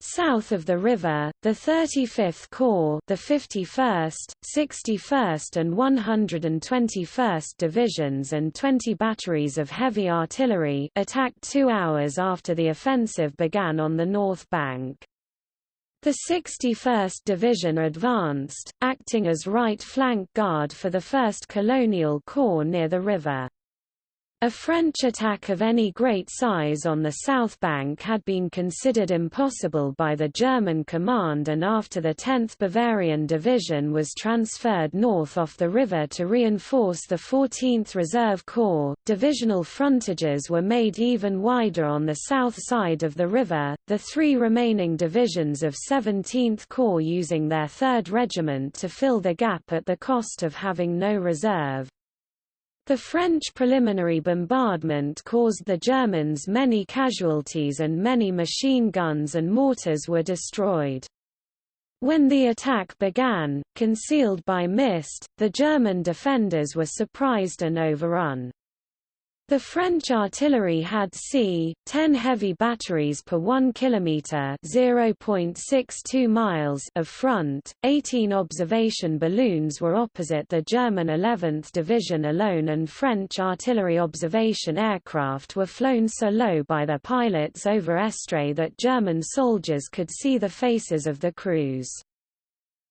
South of the river, the 35th Corps, the 51st, 61st and 121st Divisions and 20 batteries of heavy artillery attacked 2 hours after the offensive began on the north bank. The 61st Division advanced, acting as right flank guard for the 1st Colonial Corps near the river. A French attack of any great size on the south bank had been considered impossible by the German command and after the 10th Bavarian Division was transferred north off the river to reinforce the 14th Reserve Corps, divisional frontages were made even wider on the south side of the river, the three remaining divisions of 17th Corps using their 3rd Regiment to fill the gap at the cost of having no reserve. The French preliminary bombardment caused the Germans many casualties and many machine guns and mortars were destroyed. When the attack began, concealed by mist, the German defenders were surprised and overrun. The French artillery had c. 10 heavy batteries per 1 kilometer (0.62 miles) of front. 18 observation balloons were opposite the German 11th Division alone and French artillery observation aircraft were flown so low by their pilots over Estrées that German soldiers could see the faces of the crews.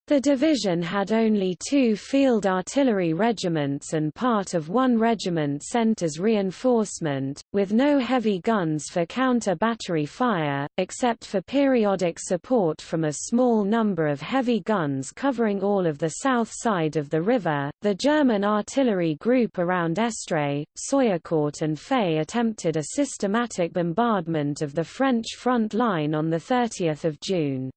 The division had only two field artillery regiments and part of one regiment sent as reinforcement, with no heavy guns for counter-battery fire, except for periodic support from a small number of heavy guns covering all of the south side of the river. The German artillery group around Estrées, Soyecourt and Fay attempted a systematic bombardment of the French front line on 30 June.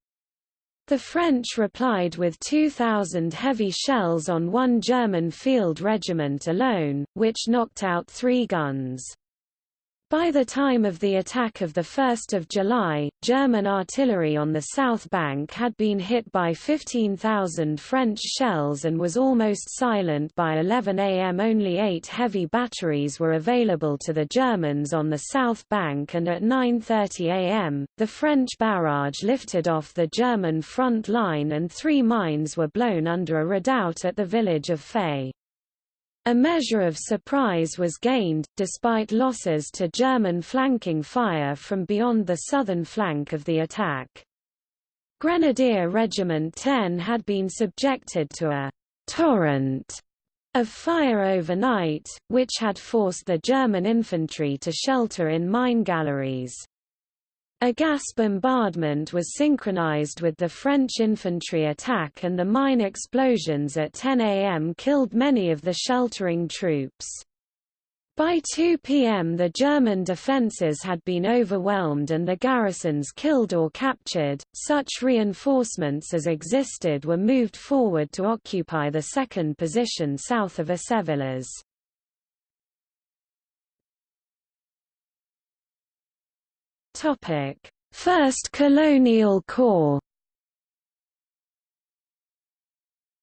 The French replied with 2,000 heavy shells on one German field regiment alone, which knocked out three guns. By the time of the attack of 1 July, German artillery on the south bank had been hit by 15,000 French shells and was almost silent by 11 am. Only eight heavy batteries were available to the Germans on the south bank and at 9.30 am, the French barrage lifted off the German front line and three mines were blown under a redoubt at the village of Fay. A measure of surprise was gained, despite losses to German flanking fire from beyond the southern flank of the attack. Grenadier Regiment 10 had been subjected to a torrent of fire overnight, which had forced the German infantry to shelter in mine galleries. A gas bombardment was synchronized with the French infantry attack and the mine explosions at 10 am killed many of the sheltering troops. By 2 p.m. the German defences had been overwhelmed and the garrisons killed or captured. Such reinforcements as existed were moved forward to occupy the second position south of Assevillers. Topic: First Colonial Corps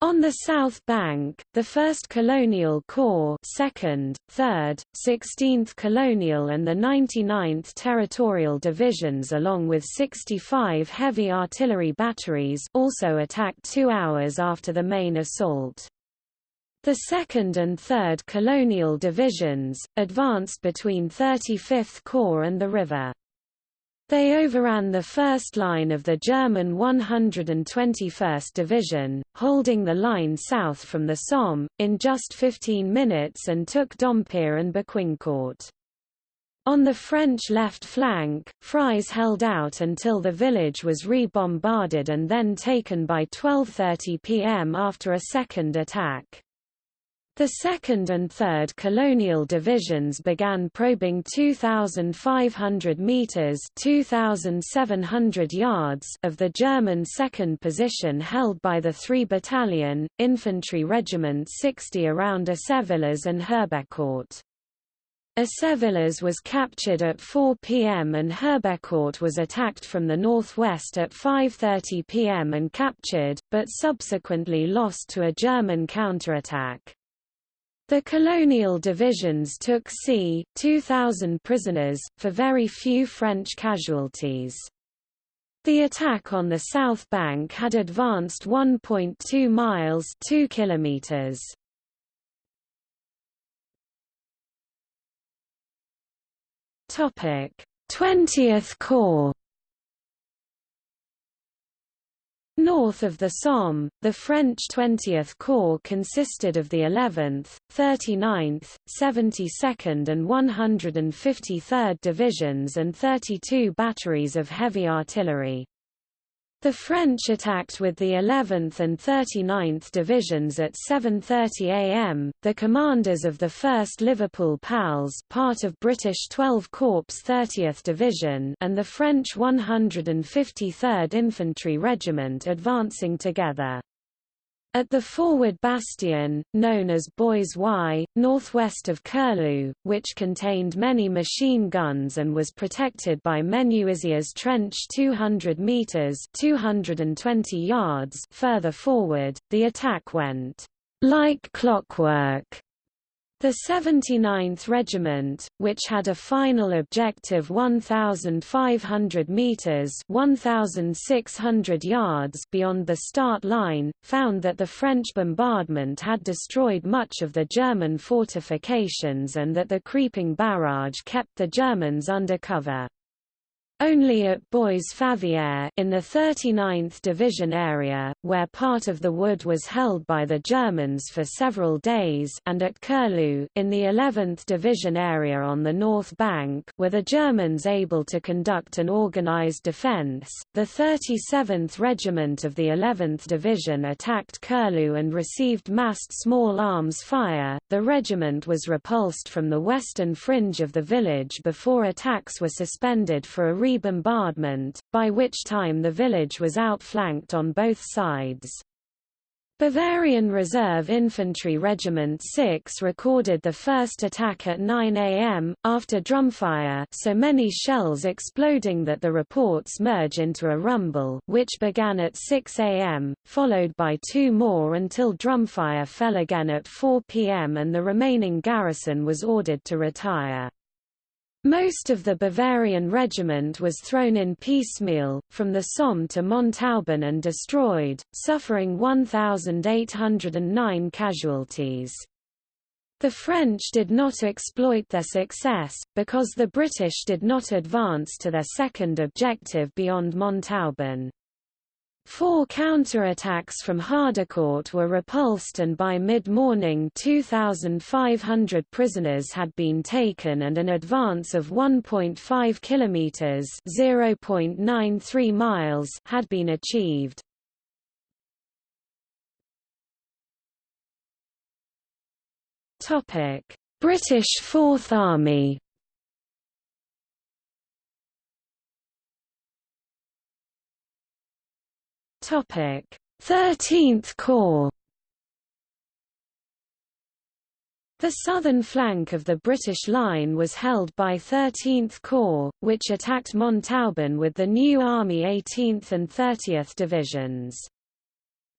On the south bank, the 1st Colonial Corps 2nd, 3rd, 16th Colonial and the 99th Territorial Divisions along with 65 heavy artillery batteries also attacked two hours after the main assault. The 2nd and 3rd Colonial Divisions, advanced between 35th Corps and the river. They overran the first line of the German 121st Division, holding the line south from the Somme, in just 15 minutes and took Dompierre and Becquincourt. On the French left flank, Frise held out until the village was re-bombarded and then taken by 12.30 pm after a second attack. The 2nd and 3rd Colonial Divisions began probing 2,500 meters (2,700 yards) of the German second position held by the 3 Battalion, Infantry Regiment 60 around Assevillers and Herbecourt. Assevillers was captured at 4 p.m. and Herbecourt was attacked from the northwest at 5.30 p.m. and captured, but subsequently lost to a German counterattack. The colonial divisions took c. 2,000 prisoners, for very few French casualties. The attack on the south bank had advanced 1.2 miles 2 kilometers. Topic: 20th Corps North of the Somme, the French 20th Corps consisted of the 11th, 39th, 72nd and 153rd Divisions and 32 batteries of heavy artillery. The French attacked with the 11th and 39th Divisions at 7.30 am. The commanders of the 1st Liverpool PALs part of British 12 Corps 30th Division and the French 153rd Infantry Regiment advancing together. At the forward bastion, known as Bois Y, northwest of Curlu, which contained many machine guns and was protected by Menuisiers Trench 200 metres 220 yards further forward, the attack went like clockwork the 79th Regiment, which had a final objective 1,500 metres 1,600 yards beyond the start line, found that the French bombardment had destroyed much of the German fortifications and that the creeping barrage kept the Germans under cover. Only at Bois Favier in the 39th Division area, where part of the wood was held by the Germans for several days and at Curlu in the 11th Division area on the north bank were the Germans able to conduct an organized defense. The 37th Regiment of the 11th Division attacked Curlu and received massed small arms fire. The regiment was repulsed from the western fringe of the village before attacks were suspended for a re-bombardment, by which time the village was outflanked on both sides. Bavarian Reserve Infantry Regiment 6 recorded the first attack at 9 am, after drumfire so many shells exploding that the reports merge into a rumble which began at 6 am, followed by two more until drumfire fell again at 4 pm and the remaining garrison was ordered to retire. Most of the Bavarian regiment was thrown in piecemeal, from the Somme to Montauban and destroyed, suffering 1,809 casualties. The French did not exploit their success, because the British did not advance to their second objective beyond Montauban. Four counterattacks from Hardecourt were repulsed and by mid-morning 2,500 prisoners had been taken and an advance of 1.5 kilometers (0.93 miles) had been achieved. Topic: British Fourth Army Topic: 13th Corps. The southern flank of the British line was held by 13th Corps, which attacked Montauban with the new Army 18th and 30th Divisions.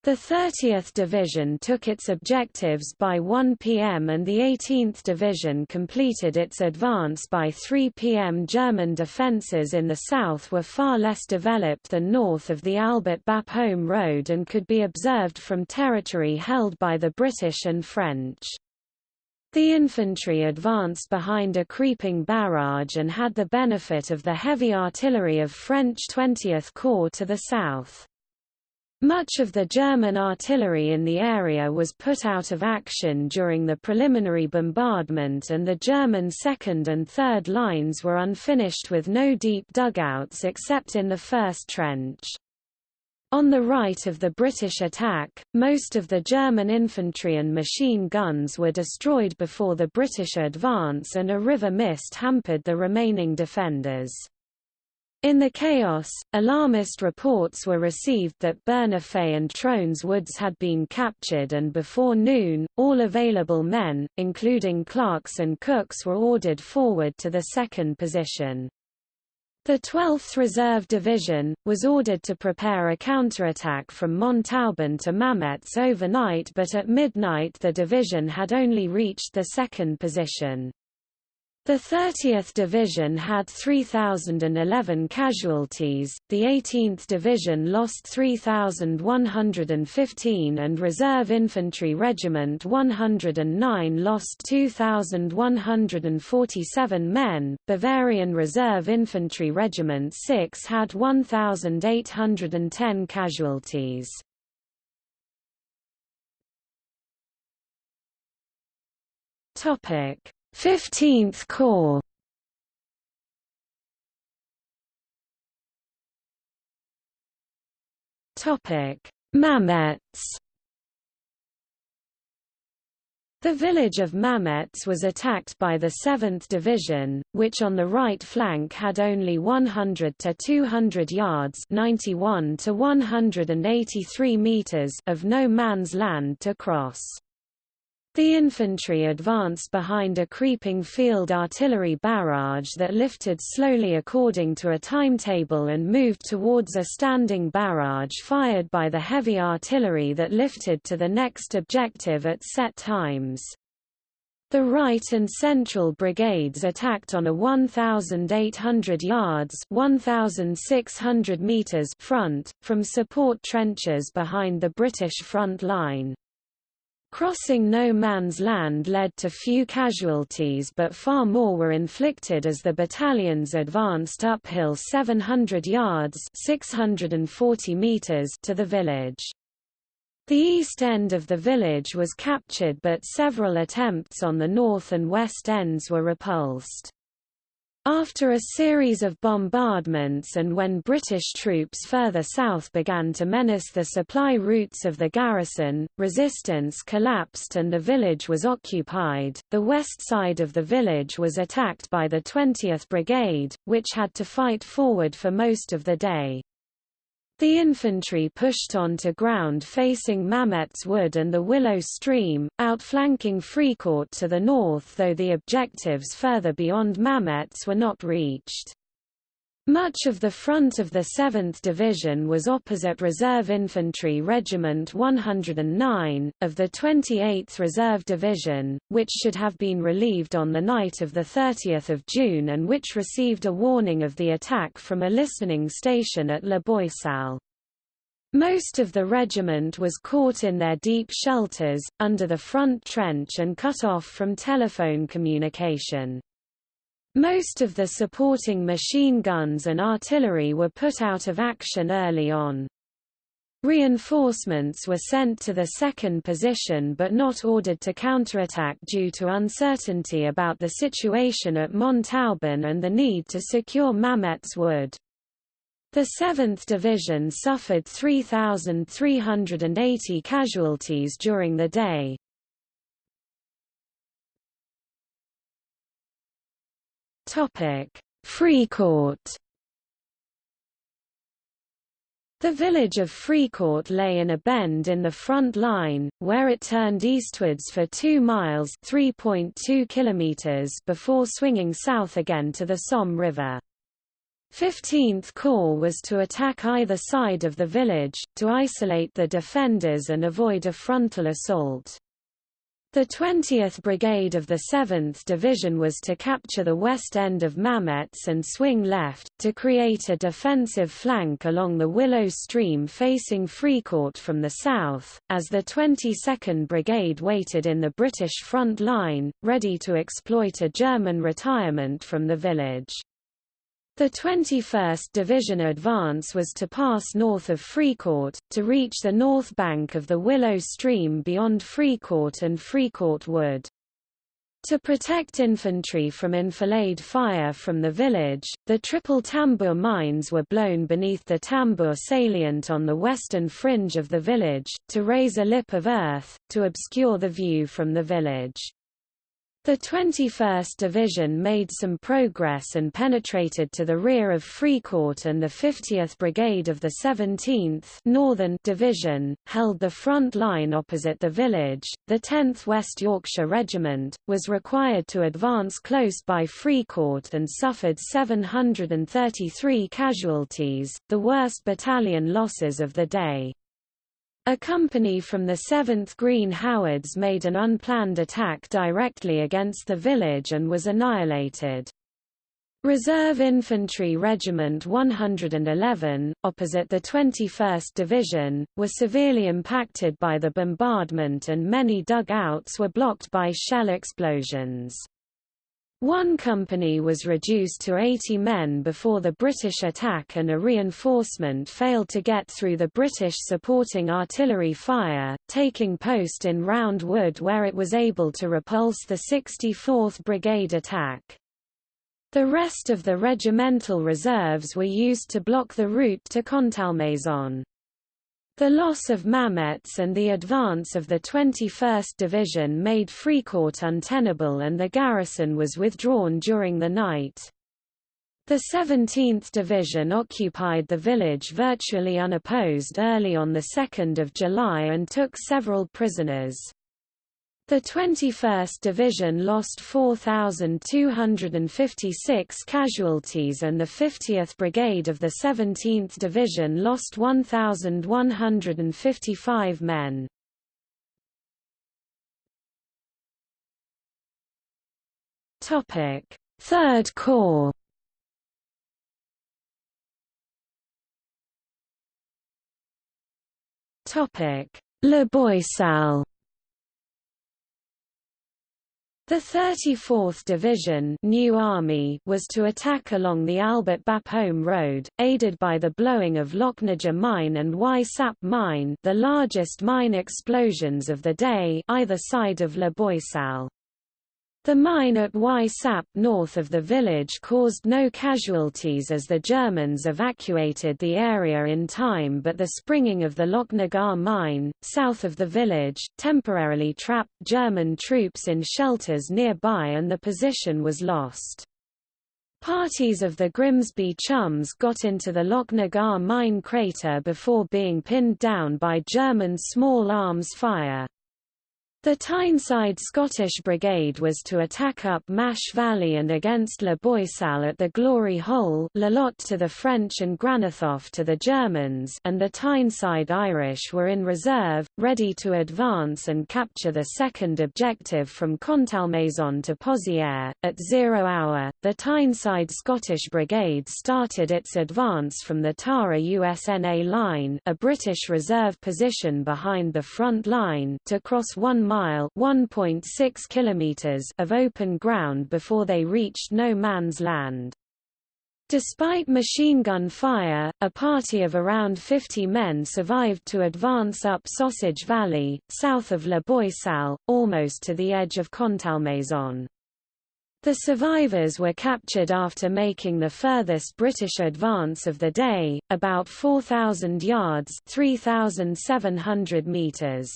The 30th Division took its objectives by 1 p.m. and the 18th Division completed its advance by 3 p.m. German defences in the south were far less developed than north of the Albert Bapaume Road and could be observed from territory held by the British and French. The infantry advanced behind a creeping barrage and had the benefit of the heavy artillery of French 20th Corps to the south. Much of the German artillery in the area was put out of action during the preliminary bombardment and the German second and third lines were unfinished with no deep dugouts except in the first trench. On the right of the British attack, most of the German infantry and machine guns were destroyed before the British advance and a river mist hampered the remaining defenders. In the chaos, alarmist reports were received that Bernafay and Trones Woods had been captured and before noon, all available men, including clerks and cooks were ordered forward to the second position. The 12th Reserve Division, was ordered to prepare a counterattack from Montauban to Mametz overnight but at midnight the division had only reached the second position. The 30th Division had 3,011 casualties, the 18th Division lost 3,115 and Reserve Infantry Regiment 109 lost 2,147 men, Bavarian Reserve Infantry Regiment 6 had 1,810 casualties. Topic 15th Corps. Topic: Mametz The village of Mametz was attacked by the 7th Division, which on the right flank had only 100 to 200 yards 91 to 183 meters of no man's land to cross. The infantry advanced behind a creeping field artillery barrage that lifted slowly according to a timetable and moved towards a standing barrage fired by the heavy artillery that lifted to the next objective at set times. The right and central brigades attacked on a 1,800 yards 1,600 meters front, from support trenches behind the British front line. Crossing no man's land led to few casualties but far more were inflicted as the battalions advanced uphill 700 yards 640 meters to the village. The east end of the village was captured but several attempts on the north and west ends were repulsed. After a series of bombardments and when British troops further south began to menace the supply routes of the garrison, resistance collapsed and the village was occupied. The west side of the village was attacked by the 20th Brigade, which had to fight forward for most of the day. The infantry pushed on to ground facing Mametz Wood and the Willow Stream, outflanking Fricourt to the north though the objectives further beyond Mametz were not reached. Much of the front of the 7th Division was opposite Reserve Infantry Regiment 109, of the 28th Reserve Division, which should have been relieved on the night of 30 June and which received a warning of the attack from a listening station at La Boisselle. Most of the regiment was caught in their deep shelters, under the front trench and cut off from telephone communication. Most of the supporting machine guns and artillery were put out of action early on. Reinforcements were sent to the second position but not ordered to counterattack due to uncertainty about the situation at Montauban and the need to secure Mametz Wood. The 7th Division suffered 3,380 casualties during the day. Fricourt the village of Fricourt lay in a bend in the front line, where it turned eastwards for 2 miles kilometers before swinging south again to the Somme River. 15th Corps was to attack either side of the village, to isolate the defenders and avoid a frontal assault. The 20th Brigade of the 7th Division was to capture the west end of Mametz and swing left, to create a defensive flank along the Willow Stream facing Fricourt from the south, as the 22nd Brigade waited in the British front line, ready to exploit a German retirement from the village. The 21st Division advance was to pass north of Fricourt, to reach the north bank of the Willow Stream beyond Fricourt and Fricourt Wood. To protect infantry from enfilade fire from the village, the triple tambour mines were blown beneath the tambour salient on the western fringe of the village, to raise a lip of earth, to obscure the view from the village. The 21st Division made some progress and penetrated to the rear of Fricourt and the 50th Brigade of the 17th Northern Division, held the front line opposite the village. The 10th West Yorkshire Regiment, was required to advance close by Fricourt and suffered 733 casualties, the worst battalion losses of the day. A company from the 7th Green Howards made an unplanned attack directly against the village and was annihilated. Reserve Infantry Regiment 111, opposite the 21st Division, were severely impacted by the bombardment and many dugouts were blocked by shell explosions. One company was reduced to 80 men before the British attack and a reinforcement failed to get through the British supporting artillery fire, taking post in Round Wood where it was able to repulse the 64th Brigade attack. The rest of the regimental reserves were used to block the route to Contalmaison. The loss of Mametz and the advance of the 21st Division made Fricourt untenable and the garrison was withdrawn during the night. The 17th Division occupied the village virtually unopposed early on 2 July and took several prisoners. The 21st Division lost 4,256 casualties and the 50th Brigade of the 17th Division lost 1,155 men. Third Corps Topic La Boisselle the 34th Division New Army was to attack along the Albert Bapaume Road, aided by the blowing of Lochnagar Mine and Y Sap Mine the largest mine explosions of the day either side of La Boisselle. The mine at Y Sap north of the village caused no casualties as the Germans evacuated the area in time but the springing of the Lochnagar mine, south of the village, temporarily trapped German troops in shelters nearby and the position was lost. Parties of the Grimsby Chums got into the Lochnagar mine crater before being pinned down by German small arms fire. The Tyneside Scottish Brigade was to attack up Mash Valley and against La Boisselle at the Glory Hole L'îlot to the French and Granathof to the Germans and the Tyneside Irish were in reserve, ready to advance and capture the second objective from Contalmaison to Pozières. At zero hour, the Tyneside Scottish Brigade started its advance from the Tara USNA line a British reserve position behind the front line to cross one mile (1.6 kilometers) of open ground before they reached no man's land. Despite machine gun fire, a party of around 50 men survived to advance up Sausage Valley, south of La Boisselle, almost to the edge of Contalmaison. The survivors were captured after making the furthest British advance of the day, about 4,000 yards 3,700 meters.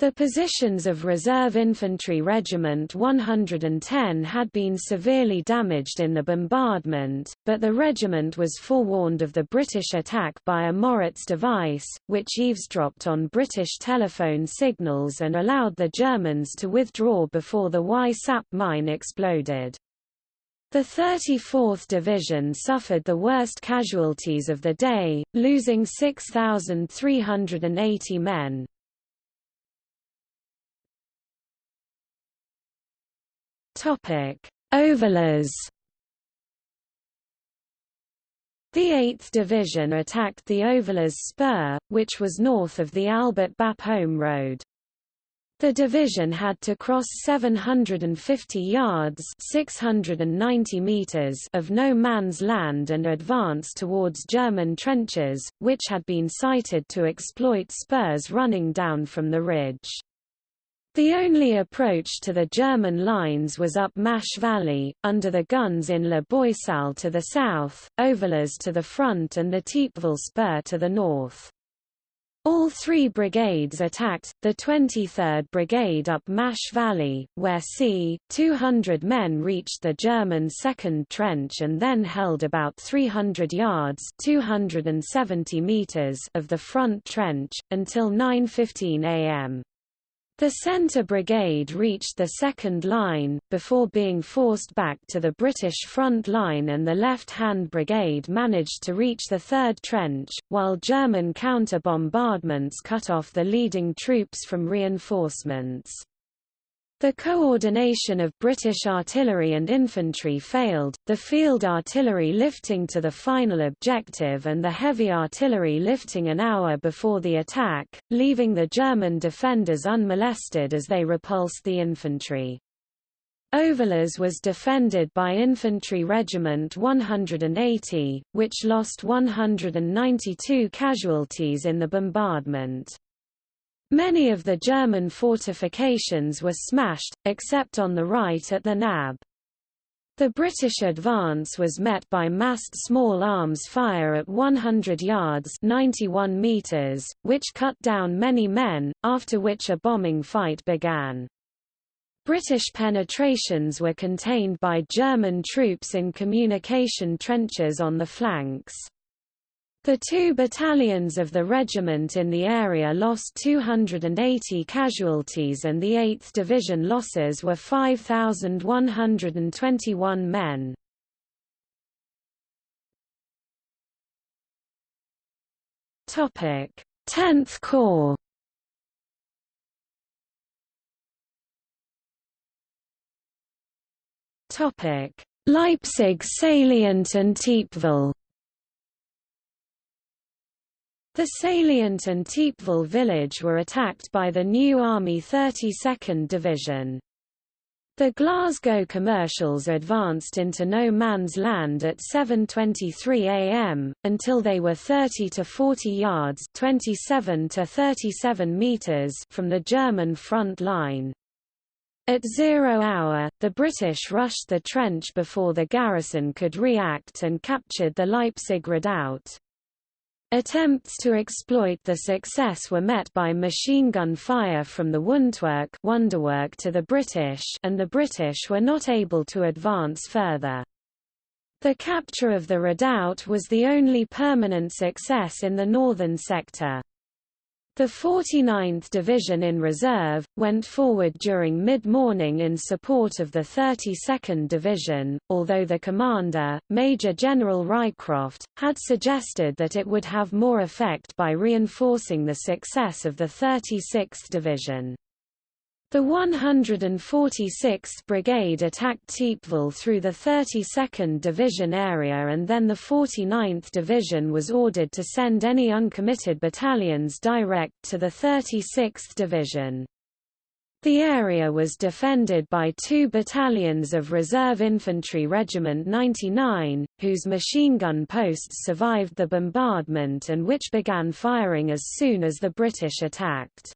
The positions of Reserve Infantry Regiment 110 had been severely damaged in the bombardment, but the regiment was forewarned of the British attack by a Moritz device, which eavesdropped on British telephone signals and allowed the Germans to withdraw before the Y-SAP mine exploded. The 34th Division suffered the worst casualties of the day, losing 6,380 men. Topic: Ovillers. The 8th Division attacked the Ovillers Spur, which was north of the Albert Bapaume Road. The division had to cross 750 yards 690 meters of no man's land and advance towards German trenches, which had been sited to exploit spurs running down from the ridge. The only approach to the German lines was up Mash Valley, under the guns in La Boisselle to the south, Ovillers to the front and the Thiepval Spur to the north. All three brigades attacked, the 23rd Brigade up Mash Valley, where c. 200 men reached the German second trench and then held about 300 yards 270 meters of the front trench, until 9.15 am. The Centre Brigade reached the second line, before being forced back to the British front line and the left-hand brigade managed to reach the third trench, while German counter-bombardments cut off the leading troops from reinforcements. The coordination of British artillery and infantry failed, the field artillery lifting to the final objective and the heavy artillery lifting an hour before the attack, leaving the German defenders unmolested as they repulsed the infantry. Ovillers was defended by Infantry Regiment 180, which lost 192 casualties in the bombardment. Many of the German fortifications were smashed, except on the right at the Nab. The British advance was met by massed small arms fire at 100 yards 91 meters, which cut down many men, after which a bombing fight began. British penetrations were contained by German troops in communication trenches on the flanks. The two battalions of the regiment in the area lost 280 casualties and the 8th Division losses were 5,121 men. Topic: 10th Corps. Topic: Leipzig salient and Thiepval. The salient and Thiepval village were attacked by the new Army 32nd Division. The Glasgow commercials advanced into no man's land at 7.23 am, until they were 30 to 40 yards 27 to 37 meters from the German front line. At zero hour, the British rushed the trench before the garrison could react and captured the Leipzig redoubt. Attempts to exploit the success were met by machine gun fire from the Wundwerk to the British and the British were not able to advance further. The capture of the redoubt was the only permanent success in the northern sector. The 49th Division in reserve, went forward during mid-morning in support of the 32nd Division, although the commander, Major General Rycroft, had suggested that it would have more effect by reinforcing the success of the 36th Division. The 146th Brigade attacked Thiepval through the 32nd Division area and then the 49th Division was ordered to send any uncommitted battalions direct to the 36th Division. The area was defended by two battalions of Reserve Infantry Regiment 99, whose machine gun posts survived the bombardment and which began firing as soon as the British attacked.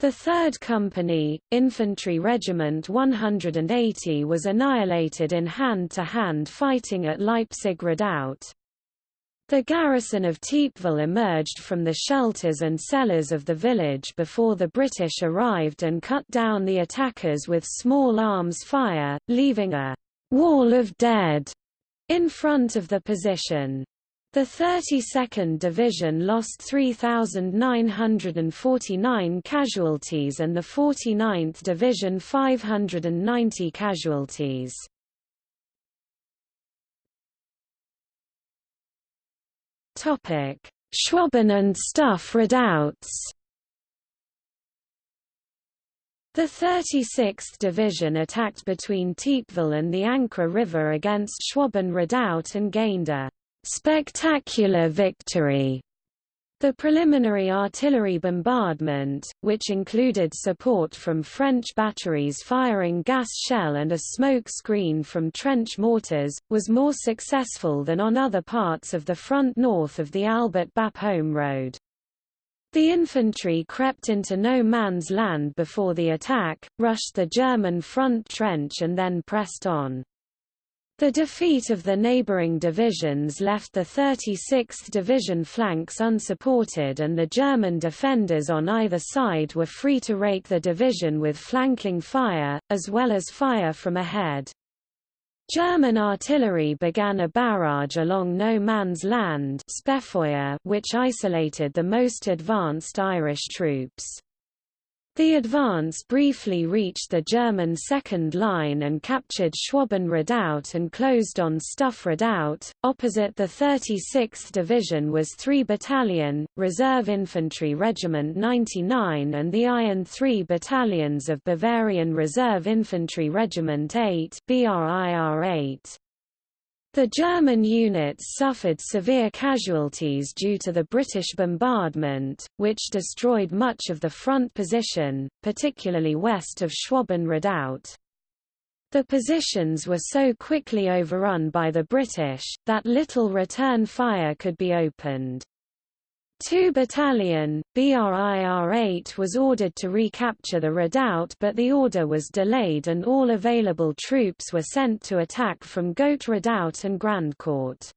The 3rd Company, Infantry Regiment 180 was annihilated in hand-to-hand -hand fighting at Leipzig Redoubt. The garrison of Thiepval emerged from the shelters and cellars of the village before the British arrived and cut down the attackers with small arms fire, leaving a «wall of dead» in front of the position. The 32nd Division lost 3,949 casualties and the 49th Division 590 casualties. Schwaben and Stuff redoubts The 36th Division attacked between Thiepval and the Ancre River against Schwaben Redoubt and gained a «spectacular victory» The preliminary artillery bombardment, which included support from French batteries firing gas shell and a smoke screen from trench mortars, was more successful than on other parts of the front north of the Albert Bapaume Road. The infantry crept into no man's land before the attack, rushed the German front trench and then pressed on. The defeat of the neighboring divisions left the 36th Division flanks unsupported and the German defenders on either side were free to rake the division with flanking fire, as well as fire from ahead. German artillery began a barrage along No Man's Land which isolated the most advanced Irish troops. The advance briefly reached the German second line and captured Schwaben Redoubt and closed on Stuff Redoubt. Opposite the 36th Division was 3 Battalion, Reserve Infantry Regiment 99 and the Iron 3 battalions of Bavarian Reserve Infantry Regiment 8 BRIR 8. The German units suffered severe casualties due to the British bombardment, which destroyed much of the front position, particularly west of Schwaben Redoubt. The positions were so quickly overrun by the British, that little return fire could be opened. 2 Battalion, BRIR 8 was ordered to recapture the redoubt but the order was delayed and all available troops were sent to attack from Goat Redoubt and Grandcourt.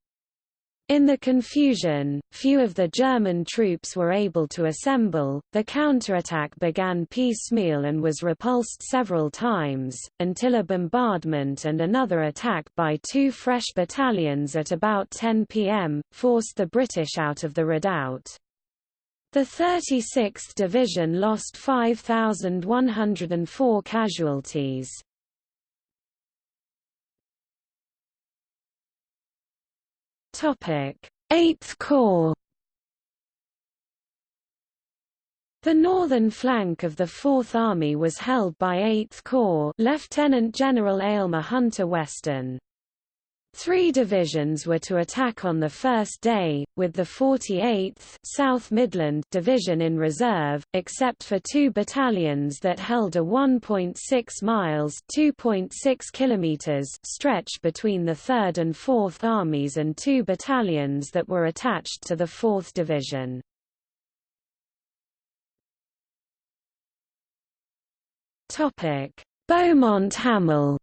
In the confusion, few of the German troops were able to assemble, the counterattack began piecemeal and was repulsed several times, until a bombardment and another attack by two fresh battalions at about 10 pm, forced the British out of the redoubt. The 36th Division lost 5,104 casualties. Topic: 8th Corps. The northern flank of the Fourth Army was held by 8th Corps Lieutenant General Aylmer Hunter Weston. Three divisions were to attack on the first day, with the 48th South Midland Division in reserve, except for two battalions that held a 1.6 miles (2.6 kilometers) stretch between the 3rd and 4th Armies and two battalions that were attached to the 4th Division. Beaumont Hamel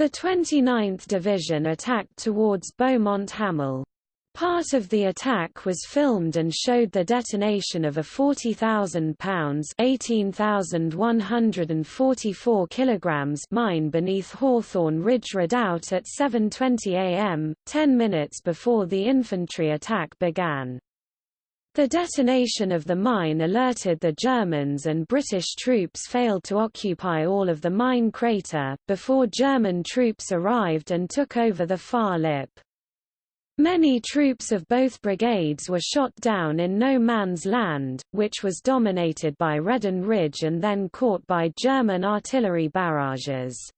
the 29th Division attacked towards Beaumont Hamel. Part of the attack was filmed and showed the detonation of a 40,000 pounds (18,144 kilograms) mine beneath Hawthorn Ridge Redoubt at 7:20 a.m., 10 minutes before the infantry attack began. The detonation of the mine alerted the Germans and British troops failed to occupy all of the mine crater, before German troops arrived and took over the far lip. Many troops of both brigades were shot down in no man's land, which was dominated by Redan Ridge and then caught by German artillery barrages.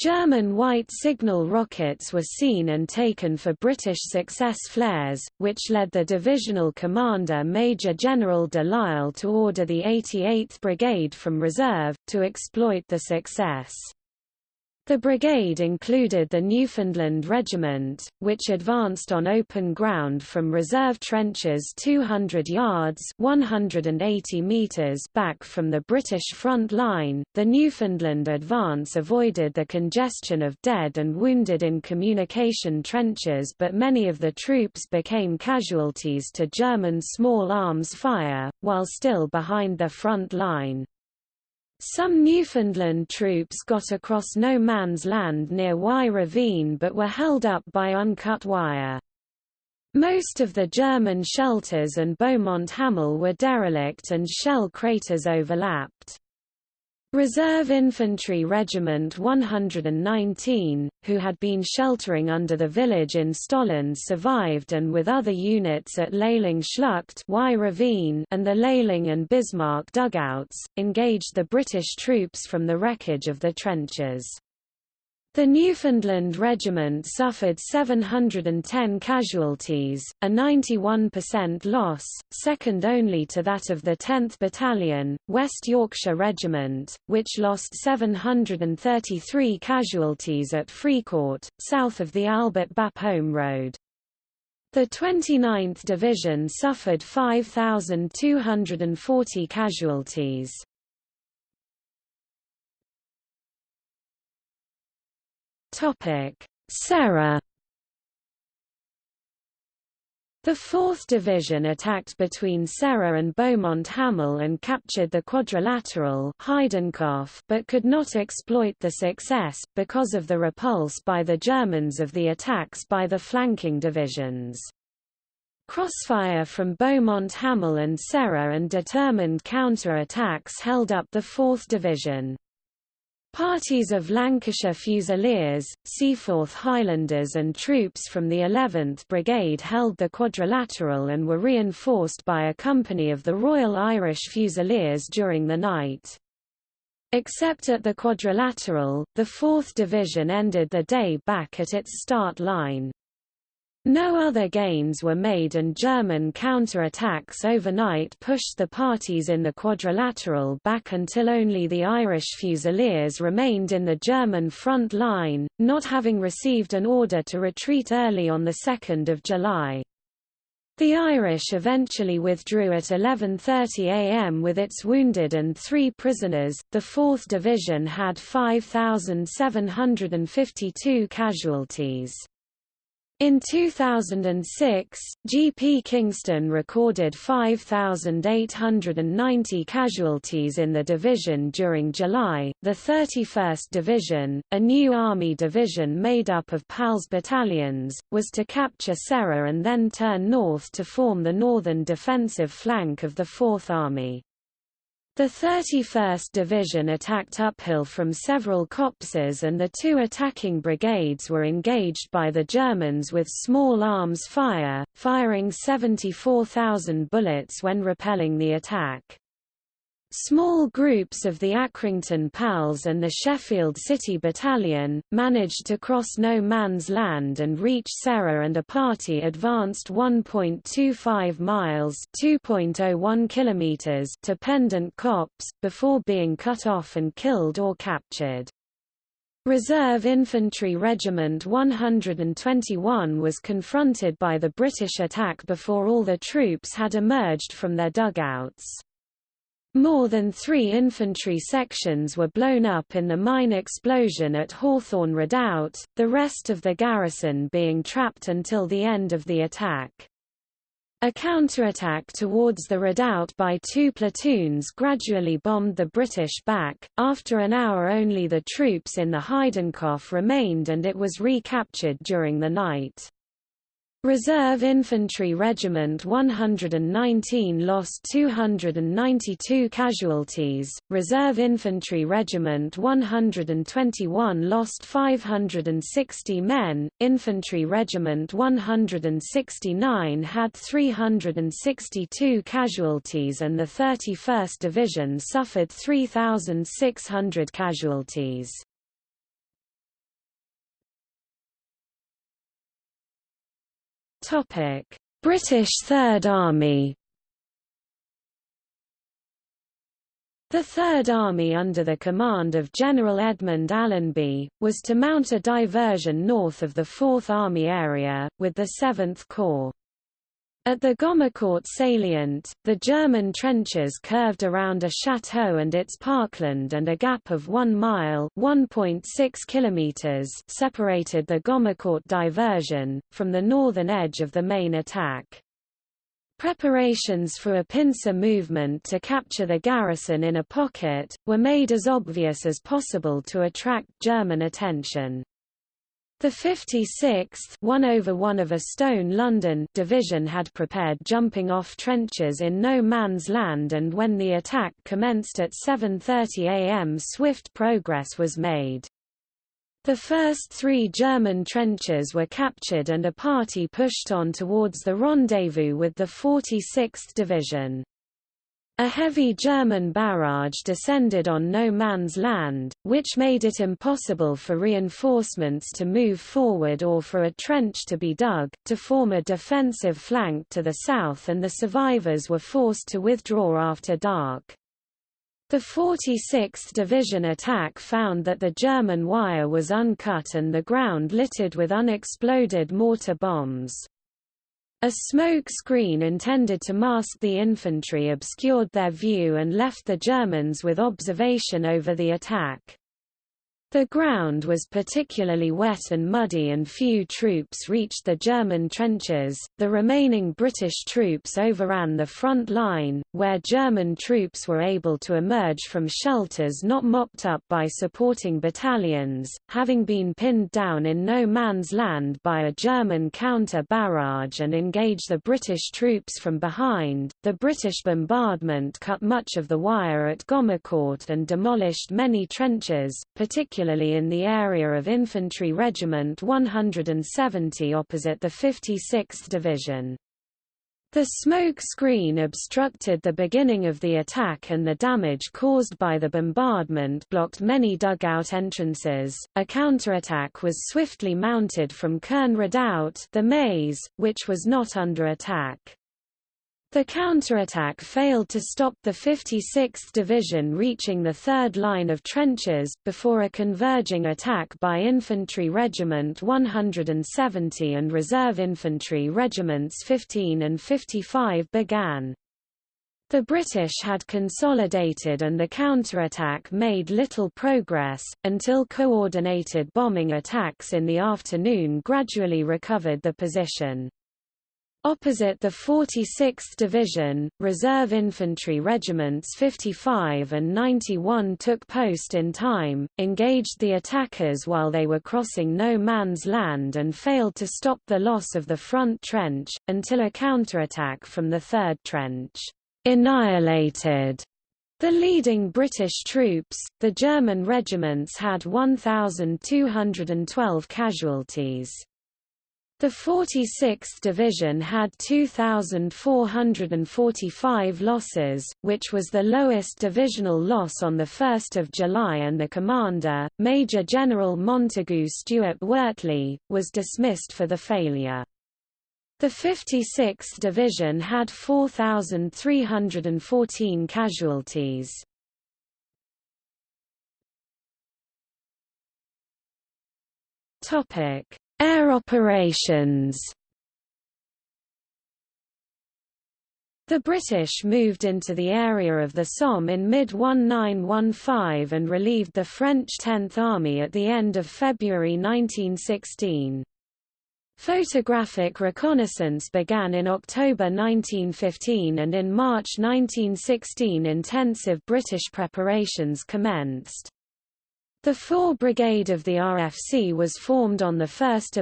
German white signal rockets were seen and taken for British success flares, which led the divisional commander Major General de Lisle to order the 88th Brigade from reserve, to exploit the success. The brigade included the Newfoundland Regiment, which advanced on open ground from reserve trenches 200 yards (180 meters) back from the British front line. The Newfoundland advance avoided the congestion of dead and wounded in communication trenches, but many of the troops became casualties to German small arms fire while still behind their front line. Some Newfoundland troops got across no man's land near Y Ravine but were held up by uncut wire. Most of the German shelters and Beaumont Hamel were derelict and shell craters overlapped. Reserve Infantry Regiment 119, who had been sheltering under the village in Stollen survived and with other units at Leiling Schlucht y Ravine and the Leiling and Bismarck dugouts, engaged the British troops from the wreckage of the trenches. The Newfoundland Regiment suffered 710 casualties, a 91% loss, second only to that of the 10th Battalion, West Yorkshire Regiment, which lost 733 casualties at Fricourt, south of the Albert Bapaume Road. The 29th Division suffered 5,240 casualties. Topic: Serre The 4th Division attacked between Serre and Beaumont Hamel and captured the quadrilateral but could not exploit the success, because of the repulse by the Germans of the attacks by the flanking divisions. Crossfire from Beaumont Hamel and Serre and determined counter-attacks held up the 4th Division. Parties of Lancashire Fusiliers, Seaforth Highlanders and troops from the 11th Brigade held the quadrilateral and were reinforced by a company of the Royal Irish Fusiliers during the night. Except at the quadrilateral, the 4th Division ended the day back at its start line. No other gains were made and German counterattacks overnight pushed the parties in the quadrilateral back until only the Irish Fusiliers remained in the German front line, not having received an order to retreat early on 2 July. The Irish eventually withdrew at 11.30 am with its wounded and three prisoners. The 4th Division had 5,752 casualties. In 2006, GP Kingston recorded 5,890 casualties in the division during July. The 31st Division, a new Army division made up of PALS battalions, was to capture Serre and then turn north to form the northern defensive flank of the Fourth Army. The 31st Division attacked uphill from several copses and the two attacking brigades were engaged by the Germans with small arms fire, firing 74,000 bullets when repelling the attack. Small groups of the Accrington PALs and the Sheffield City Battalion, managed to cross no man's land and reach Serre and a party advanced 1.25 miles (2.01 kilometers) to Pendant Copse, before being cut off and killed or captured. Reserve Infantry Regiment 121 was confronted by the British attack before all the troops had emerged from their dugouts. More than three infantry sections were blown up in the mine explosion at Hawthorn Redoubt, the rest of the garrison being trapped until the end of the attack. A counterattack towards the redoubt by two platoons gradually bombed the British back. After an hour only the troops in the Heidenkopf remained and it was recaptured during the night. Reserve Infantry Regiment 119 lost 292 casualties, Reserve Infantry Regiment 121 lost 560 men, Infantry Regiment 169 had 362 casualties and the 31st Division suffered 3,600 casualties. British Third Army The Third Army under the command of General Edmund Allenby, was to mount a diversion north of the Fourth Army area, with the Seventh Corps. At the Gommecourt salient, the German trenches curved around a chateau and its parkland and a gap of 1 mile (1.6 kilometers separated the Gommecourt diversion, from the northern edge of the main attack. Preparations for a pincer movement to capture the garrison in a pocket, were made as obvious as possible to attract German attention. The 56th 1 over 1 of a Stone London division had prepared jumping-off trenches in no man's land and when the attack commenced at 7.30 am swift progress was made. The first three German trenches were captured and a party pushed on towards the rendezvous with the 46th Division. A heavy German barrage descended on no man's land, which made it impossible for reinforcements to move forward or for a trench to be dug, to form a defensive flank to the south and the survivors were forced to withdraw after dark. The 46th Division attack found that the German wire was uncut and the ground littered with unexploded mortar bombs. A smoke screen intended to mask the infantry obscured their view and left the Germans with observation over the attack. The ground was particularly wet and muddy and few troops reached the German trenches. The remaining British troops overran the front line, where German troops were able to emerge from shelters not mopped up by supporting battalions, having been pinned down in no man's land by a German counter barrage and engage the British troops from behind. The British bombardment cut much of the wire at Gommecourt and demolished many trenches, particularly in the area of Infantry Regiment 170 opposite the 56th Division. The smoke screen obstructed the beginning of the attack and the damage caused by the bombardment blocked many dugout entrances. A counterattack was swiftly mounted from Kern Redoubt, the maze, which was not under attack. The counterattack failed to stop the 56th Division reaching the third line of trenches, before a converging attack by Infantry Regiment 170 and Reserve Infantry Regiments 15 and 55 began. The British had consolidated and the counterattack made little progress, until coordinated bombing attacks in the afternoon gradually recovered the position. Opposite the 46th Division, Reserve Infantry Regiments 55 and 91 took post in time, engaged the attackers while they were crossing no man's land and failed to stop the loss of the front trench, until a counterattack from the third trench annihilated the leading British troops. The German regiments had 1,212 casualties. The 46th Division had 2,445 losses, which was the lowest divisional loss on 1 July and the commander, Major General Montagu Stuart Wortley, was dismissed for the failure. The 56th Division had 4,314 casualties. Topic Air operations The British moved into the area of the Somme in mid-1915 and relieved the French Tenth Army at the end of February 1916. Photographic reconnaissance began in October 1915 and in March 1916 intensive British preparations commenced. The 4 Brigade of the RFC was formed on 1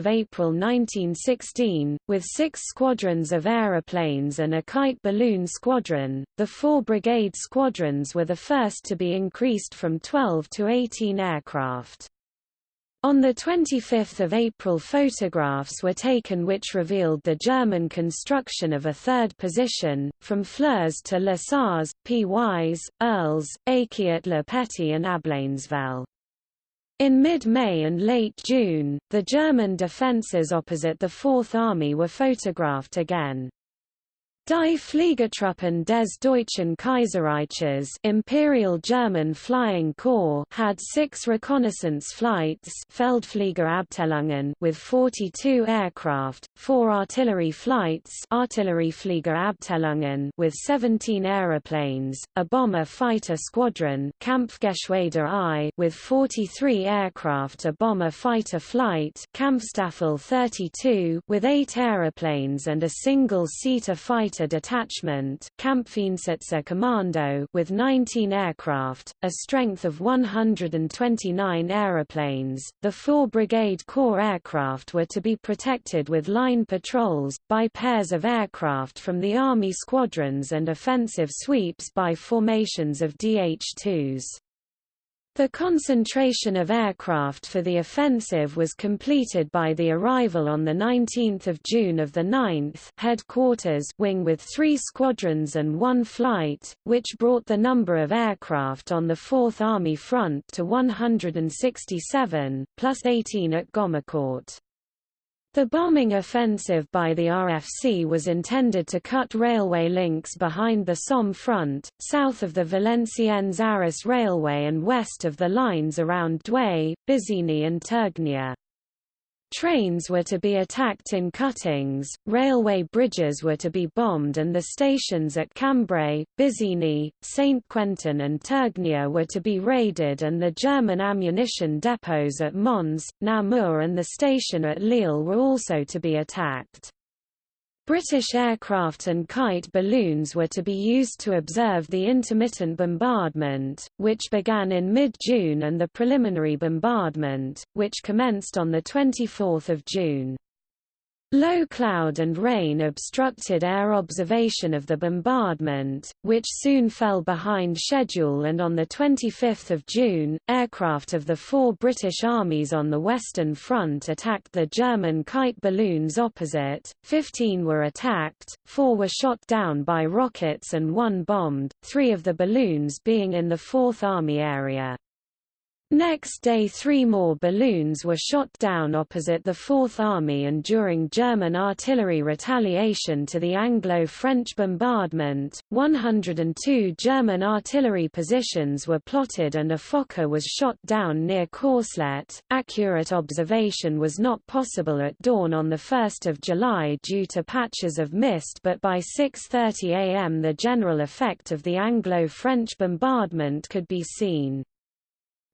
April 1916, with six squadrons of aeroplanes and a kite balloon squadron. The 4 Brigade squadrons were the first to be increased from 12 to 18 aircraft. On 25 April photographs were taken which revealed the German construction of a third position, from Flers to Le Sars, P. Wise, Irles, Aiki at Le Petit and Ablainzevelle. In mid-May and late June, the German defences opposite the Fourth Army were photographed again. Die Fliegertruppen des Deutschen Kaiserreiches Imperial German Flying Corps had six reconnaissance flights Feldfliegerabteilungen with 42 aircraft, four artillery flights Artilleriefliegerabteilungen with 17 aeroplanes, a bomber fighter squadron Kampfgeschwader I with 43 aircraft a bomber fighter flight Kampfstaffel 32 with eight aeroplanes and a single-seater fighter Detachment Kampfeinsitzerkommando with 19 aircraft, a strength of 129 aeroplanes. The four Brigade Corps aircraft were to be protected with line patrols, by pairs of aircraft from the Army squadrons and offensive sweeps by formations of DH-2s. The concentration of aircraft for the offensive was completed by the arrival on 19 June of the 9th Headquarters wing with three squadrons and one flight, which brought the number of aircraft on the Fourth Army front to 167, plus 18 at Gommecourt. The bombing offensive by the RFC was intended to cut railway links behind the Somme front, south of the Valenciennes-Arras railway and west of the lines around Douai, Busigny and Tergnier. Trains were to be attacked in cuttings, railway bridges were to be bombed and the stations at Cambrai, Busigny, Saint-Quentin and Tergnier were to be raided and the German ammunition depots at Mons, Namur and the station at Lille were also to be attacked. British aircraft and kite balloons were to be used to observe the intermittent bombardment, which began in mid-June and the preliminary bombardment, which commenced on 24 June. Low cloud and rain obstructed air observation of the bombardment, which soon fell behind schedule and on 25 June, aircraft of the four British armies on the Western Front attacked the German kite balloons opposite, 15 were attacked, four were shot down by rockets and one bombed, three of the balloons being in the Fourth Army area. Next day three more balloons were shot down opposite the Fourth Army and during German artillery retaliation to the Anglo-French bombardment, 102 German artillery positions were plotted and a Fokker was shot down near Courcelette. Accurate observation was not possible at dawn on 1 July due to patches of mist but by 6.30 am the general effect of the Anglo-French bombardment could be seen.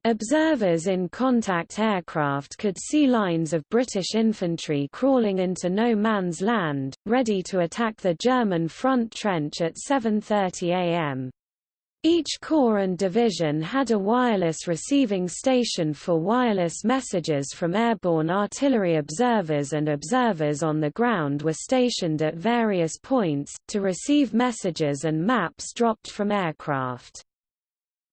Observers in contact aircraft could see lines of British infantry crawling into no man's land, ready to attack the German front trench at 7.30 am. Each corps and division had a wireless receiving station for wireless messages from airborne artillery observers and observers on the ground were stationed at various points, to receive messages and maps dropped from aircraft.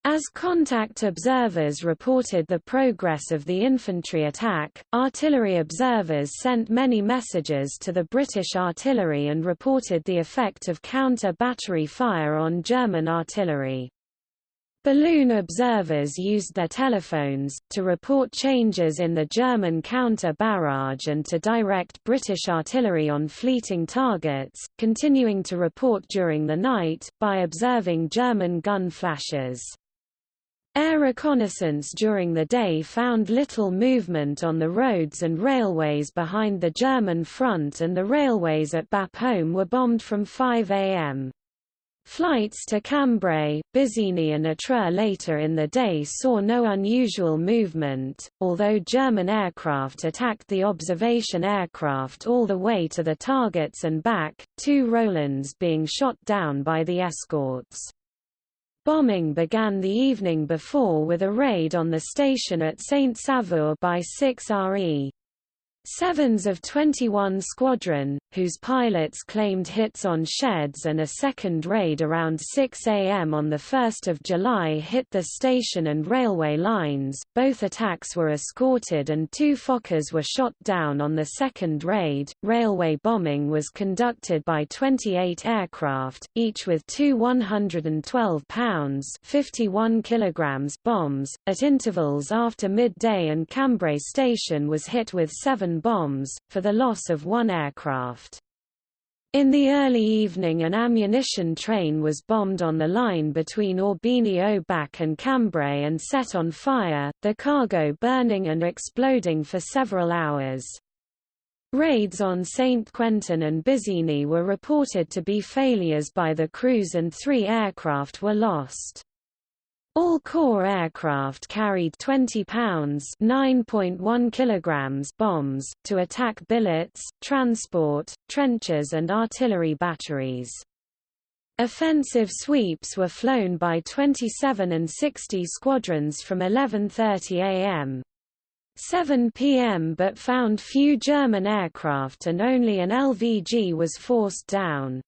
As contact observers reported the progress of the infantry attack, artillery observers sent many messages to the British artillery and reported the effect of counter-battery fire on German artillery. Balloon observers used their telephones, to report changes in the German counter-barrage and to direct British artillery on fleeting targets, continuing to report during the night, by observing German gun flashes. Air reconnaissance during the day found little movement on the roads and railways behind the German front and the railways at Bapaume were bombed from 5 am. Flights to Cambrai, Busigny and Étreux later in the day saw no unusual movement, although German aircraft attacked the observation aircraft all the way to the targets and back, two Rolands being shot down by the escorts. Bombing began the evening before with a raid on the station at Saint-Sauveur by 6 RE. Sevens of 21 Squadron, whose pilots claimed hits on sheds and a second raid around 6 a.m. on 1 July hit the station and railway lines. Both attacks were escorted and two Fokkers were shot down on the second raid. Railway bombing was conducted by 28 aircraft, each with two 112 pounds 51 kilograms bombs, at intervals after midday and Cambrai station was hit with seven bombs, for the loss of one aircraft. In the early evening an ammunition train was bombed on the line between Aubigny au Bac and Cambrai and set on fire, the cargo burning and exploding for several hours. Raids on Saint Quentin and Busigny were reported to be failures by the crews and three aircraft were lost. All Corps aircraft carried 20 pounds (9.1 kilograms) bombs to attack billets, transport, trenches and artillery batteries. Offensive sweeps were flown by 27 and 60 squadrons from 11:30 a.m. 7 p.m. but found few German aircraft and only an LVG was forced down.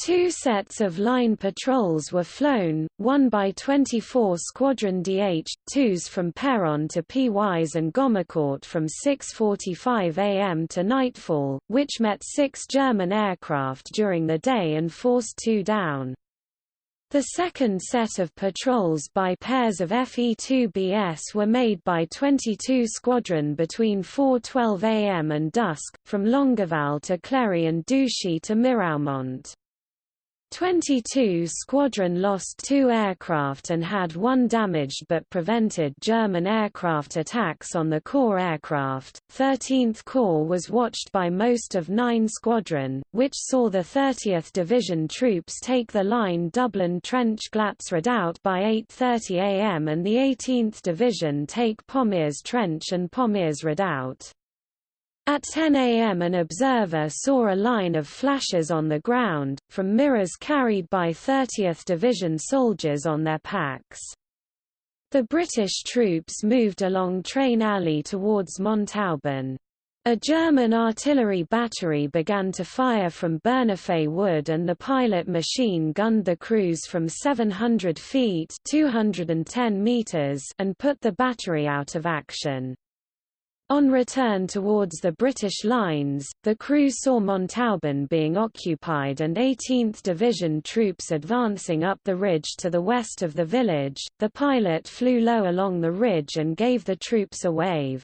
Two sets of line patrols were flown, one by 24 Squadron DH-2s from Péronne to Pys and Gommecourt from 6.45 am to nightfall, which met six German aircraft during the day and forced two down. The second set of patrols by pairs of FE-2BS were made by 22 Squadron between 4.12 am and dusk, from Longueval to Cléry and Douchy to Miraumont. 22 Squadron lost two aircraft and had one damaged but prevented German aircraft attacks on the Corps aircraft. 13th Corps was watched by most of 9 Squadron, which saw the 30th Division troops take the line Dublin Trench Glatz Redoubt by 8.30 am and the 18th Division take Pommiers Trench and Pommiers Redoubt. At 10 a.m. an observer saw a line of flashes on the ground, from mirrors carried by 30th Division soldiers on their packs. The British troops moved along Train Alley towards Montauban. A German artillery battery began to fire from Bernafay Wood and the pilot machine gunned the crews from 700 feet 210 meters and put the battery out of action. On return towards the British lines, the crew saw Montauban being occupied and 18th Division troops advancing up the ridge to the west of the village. The pilot flew low along the ridge and gave the troops a wave.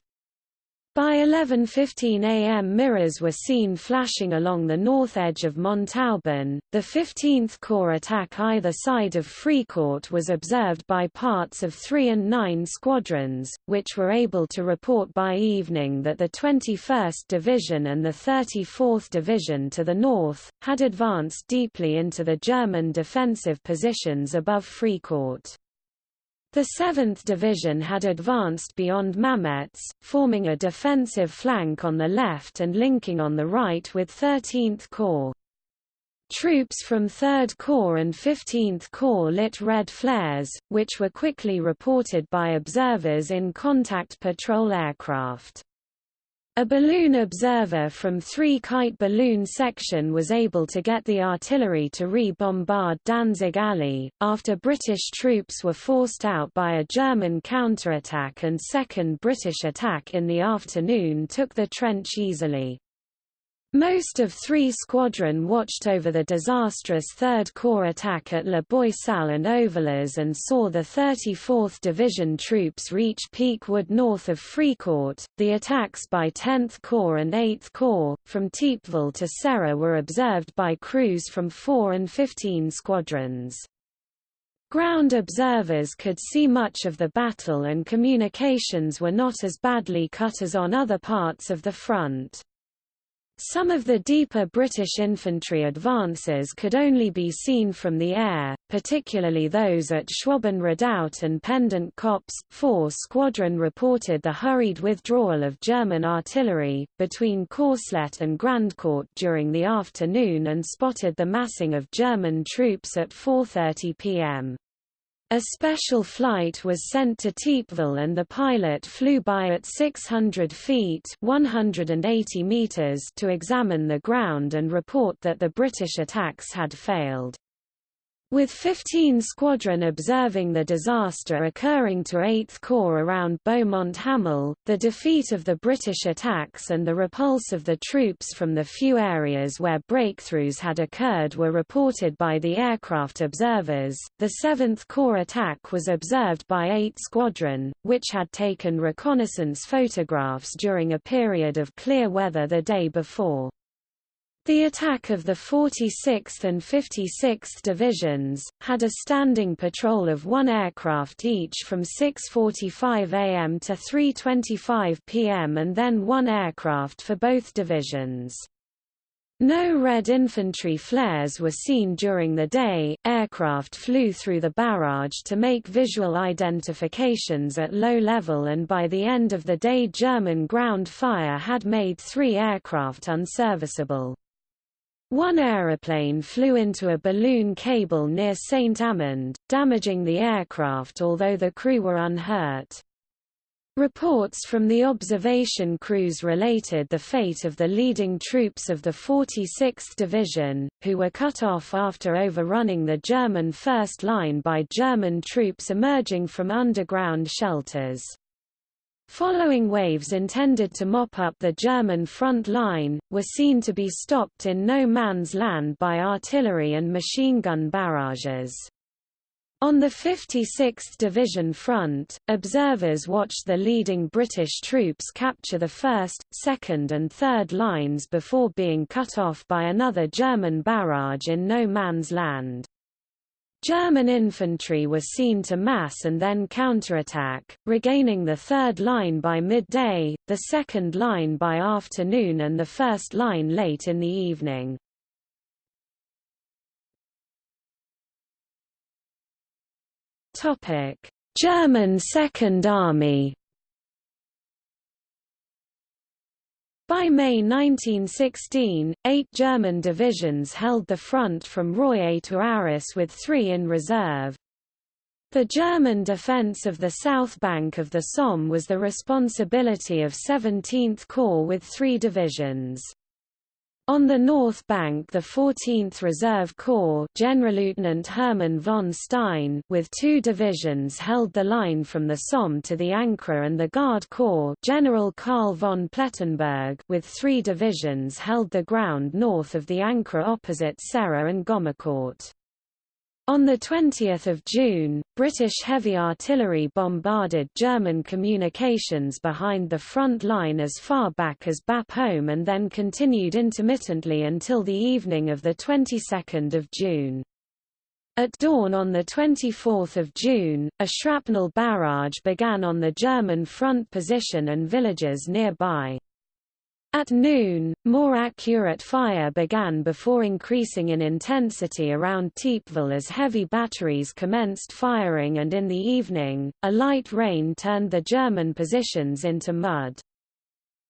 By 11.15 am mirrors were seen flashing along the north edge of Montauban. The 15th Corps attack either side of Fricourt was observed by parts of 3 and 9 squadrons, which were able to report by evening that the 21st Division and the 34th Division to the north, had advanced deeply into the German defensive positions above Fricourt. The 7th Division had advanced beyond Mametz, forming a defensive flank on the left and linking on the right with 13th Corps. Troops from 3rd Corps and 15th Corps lit red flares, which were quickly reported by observers in contact patrol aircraft. A balloon observer from 3 Kite Balloon Section was able to get the artillery to re-bombard Danzig Alley, after British troops were forced out by a German counterattack and second British attack in the afternoon took the trench easily. Most of 3 Squadron watched over the disastrous 3rd Corps attack at La Boisselle and Ovillers and saw the 34th Division troops reach Peak Wood north of Fricourt. The attacks by 10th Corps and 8th Corps, from Thiepval to Serre were observed by crews from 4 and 15 squadrons. Ground observers could see much of the battle and communications were not as badly cut as on other parts of the front. Some of the deeper British infantry advances could only be seen from the air, particularly those at Schwaben Redoubt and Pendant Copse. 4 Squadron reported the hurried withdrawal of German artillery, between Courcelette and Grandcourt during the afternoon and spotted the massing of German troops at 4.30 pm. A special flight was sent to Thiepval and the pilot flew by at 600 feet 180 meters to examine the ground and report that the British attacks had failed. With 15 Squadron observing the disaster occurring to 8th Corps around Beaumont Hamel, the defeat of the British attacks and the repulse of the troops from the few areas where breakthroughs had occurred were reported by the aircraft observers. The 7th Corps attack was observed by 8th Squadron, which had taken reconnaissance photographs during a period of clear weather the day before. The attack of the 46th and 56th Divisions, had a standing patrol of one aircraft each from 6.45 am to 3.25 pm and then one aircraft for both divisions. No Red infantry flares were seen during the day. Aircraft flew through the barrage to make visual identifications at low level, and by the end of the day, German ground fire had made three aircraft unserviceable. One aeroplane flew into a balloon cable near St. Amand, damaging the aircraft although the crew were unhurt. Reports from the observation crews related the fate of the leading troops of the 46th Division, who were cut off after overrunning the German first line by German troops emerging from underground shelters. Following waves intended to mop up the German front line, were seen to be stopped in no man's land by artillery and machine gun barrages. On the 56th Division front, observers watched the leading British troops capture the 1st, 2nd and 3rd lines before being cut off by another German barrage in no man's land. German infantry was seen to mass and then counterattack, regaining the third line by midday, the second line by afternoon and the first line late in the evening. German Second Army By May 1916, eight German divisions held the front from Roye to Arras with three in reserve. The German defence of the south bank of the Somme was the responsibility of 17th Corps with three divisions. On the north bank the 14th Reserve Corps Generalleutnant Hermann von Stein with two divisions held the line from the Somme to the Ancre and the Guard Corps General Karl von Plettenberg with three divisions held the ground north of the Ancre opposite Serre and Gommecourt. On 20 June, British heavy artillery bombarded German communications behind the front line as far back as Bapaume and then continued intermittently until the evening of the 22nd of June. At dawn on 24 June, a shrapnel barrage began on the German front position and villages nearby. At noon, more accurate fire began before increasing in intensity around Thiepval as heavy batteries commenced firing and in the evening, a light rain turned the German positions into mud.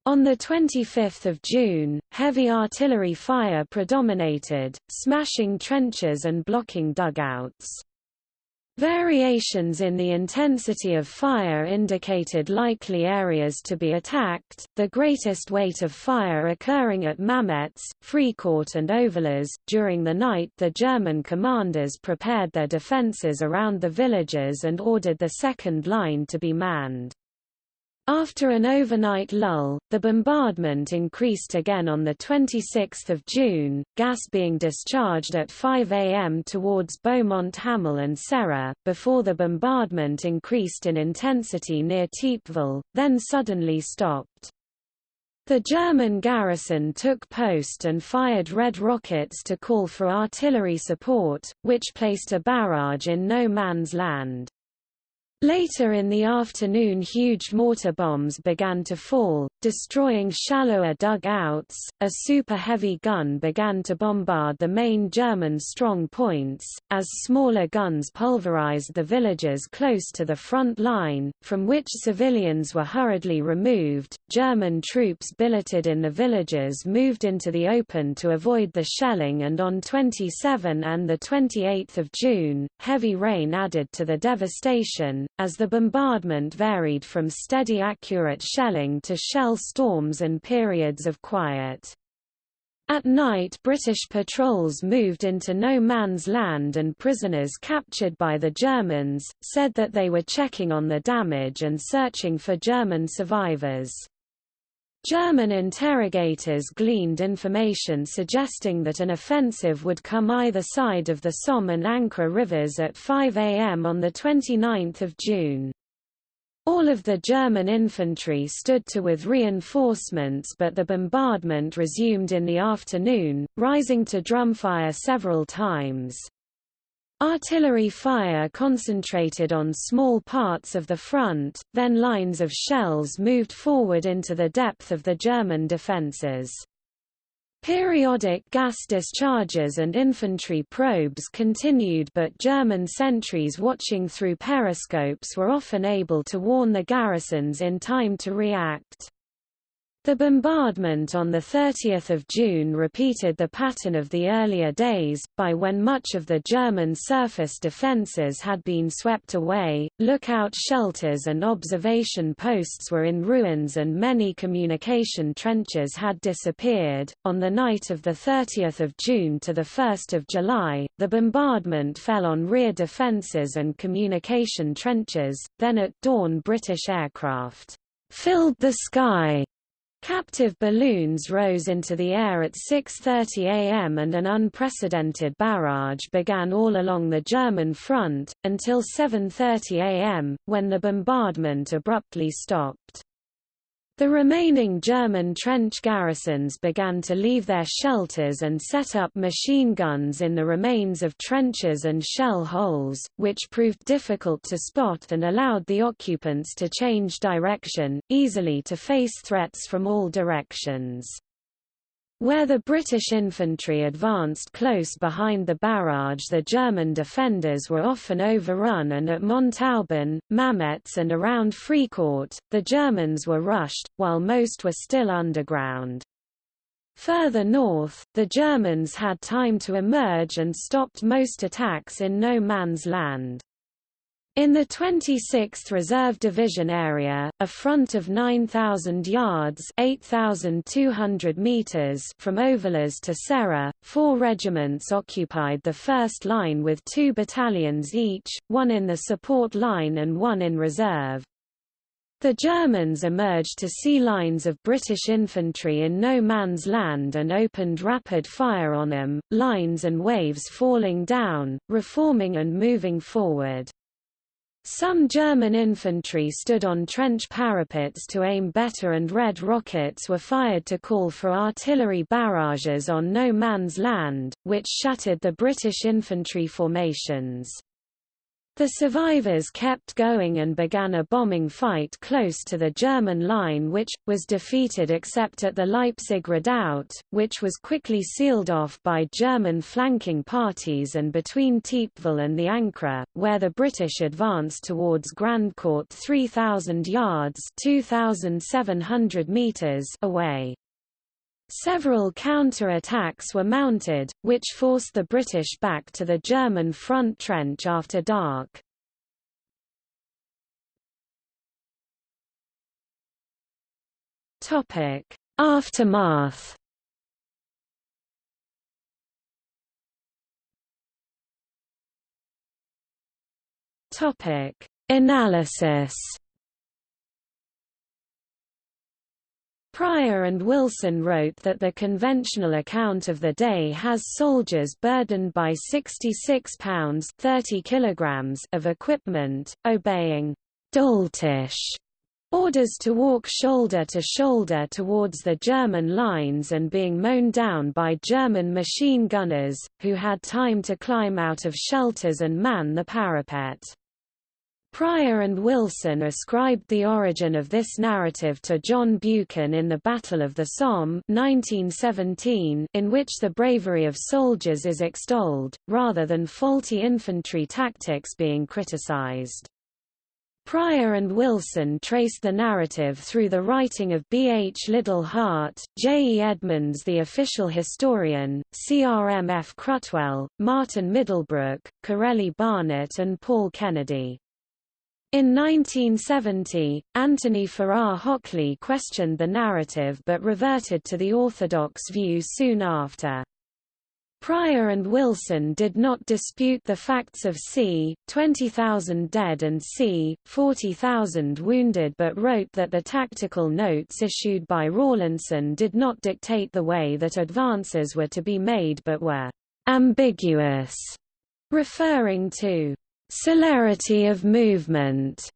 On 25 June, heavy artillery fire predominated, smashing trenches and blocking dugouts. Variations in the intensity of fire indicated likely areas to be attacked, the greatest weight of fire occurring at Mametz, Fricourt and Ovillers. During the night the German commanders prepared their defences around the villages and ordered the second line to be manned. After an overnight lull, the bombardment increased again on 26 June, gas being discharged at 5 am towards Beaumont Hamel and Serre, before the bombardment increased in intensity near Thiepval, then suddenly stopped. The German garrison took post and fired red rockets to call for artillery support, which placed a barrage in no man's land. Later in the afternoon huge mortar bombs began to fall, destroying shallower dugouts. A super-heavy gun began to bombard the main German strong points, as smaller guns pulverized the villages close to the front line, from which civilians were hurriedly removed. German troops billeted in the villages moved into the open to avoid the shelling and on 27 and 28 June, heavy rain added to the devastation, as the bombardment varied from steady accurate shelling to shell storms and periods of quiet. At night British patrols moved into no man's land and prisoners captured by the Germans, said that they were checking on the damage and searching for German survivors. German interrogators gleaned information suggesting that an offensive would come either side of the Somme and Ancre rivers at 5 am on 29 June. All of the German infantry stood to with reinforcements but the bombardment resumed in the afternoon, rising to drumfire several times. Artillery fire concentrated on small parts of the front, then lines of shells moved forward into the depth of the German defences. Periodic gas discharges and infantry probes continued but German sentries watching through periscopes were often able to warn the garrisons in time to react. The bombardment on 30 June repeated the pattern of the earlier days, by when much of the German surface defences had been swept away, lookout shelters and observation posts were in ruins and many communication trenches had disappeared. On the night of 30 June to 1 July, the bombardment fell on rear defences and communication trenches, then at dawn British aircraft filled the sky Captive balloons rose into the air at 6.30 am and an unprecedented barrage began all along the German front, until 7.30 am, when the bombardment abruptly stopped. The remaining German trench garrisons began to leave their shelters and set up machine guns in the remains of trenches and shell holes, which proved difficult to spot and allowed the occupants to change direction, easily to face threats from all directions. Where the British infantry advanced close behind the barrage the German defenders were often overrun and at Montauban, Mametz and around Fricourt, the Germans were rushed, while most were still underground. Further north, the Germans had time to emerge and stopped most attacks in no man's land. In the 26th Reserve Division area, a front of 9,000 yards (8,200 meters from Ovillers to Serre, four regiments occupied the first line with two battalions each, one in the support line and one in reserve. The Germans emerged to see lines of British infantry in no man's land and opened rapid fire on them, lines and waves falling down, reforming and moving forward. Some German infantry stood on trench parapets to aim better and red rockets were fired to call for artillery barrages on no man's land, which shattered the British infantry formations. The survivors kept going and began a bombing fight close to the German line which, was defeated except at the Leipzig redoubt, which was quickly sealed off by German flanking parties and between Thiepval and the Ancre, where the British advanced towards Grandcourt 3,000 yards 2,700 meters away. Several counter-attacks were mounted, which forced the British back to the German front trench after dark. Aftermath Analysis Prior and Wilson wrote that the conventional account of the day has soldiers burdened by 66 pounds 30 kilograms of equipment, obeying doltish orders to walk shoulder to shoulder towards the German lines and being mown down by German machine gunners, who had time to climb out of shelters and man the parapet. Prior and Wilson ascribed the origin of this narrative to John Buchan in the Battle of the Somme 1917, in which the bravery of soldiers is extolled, rather than faulty infantry tactics being criticized. Prior and Wilson traced the narrative through the writing of B. H. Liddell Hart, J. E. Edmonds the official historian, C. R. M. F. Cruttwell, Martin Middlebrook, Corelli Barnett and Paul Kennedy. In 1970, Anthony Farrar Hockley questioned the narrative but reverted to the orthodox view soon after. Prior and Wilson did not dispute the facts of c. 20,000 dead and c. 40,000 wounded but wrote that the tactical notes issued by Rawlinson did not dictate the way that advances were to be made but were ambiguous, referring to celerity of movement,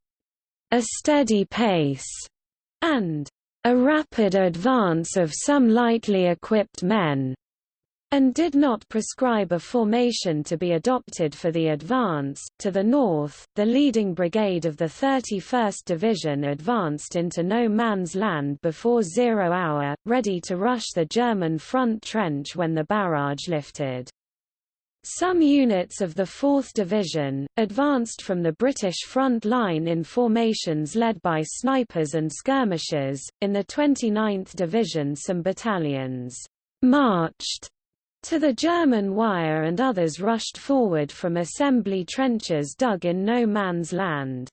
a steady pace, and a rapid advance of some lightly equipped men, and did not prescribe a formation to be adopted for the advance. To the north, the leading brigade of the 31st Division advanced into no man's land before zero hour, ready to rush the German front trench when the barrage lifted. Some units of the 4th Division, advanced from the British front line in formations led by snipers and skirmishers. In the 29th Division, some battalions marched to the German wire and others rushed forward from assembly trenches dug in no man's land.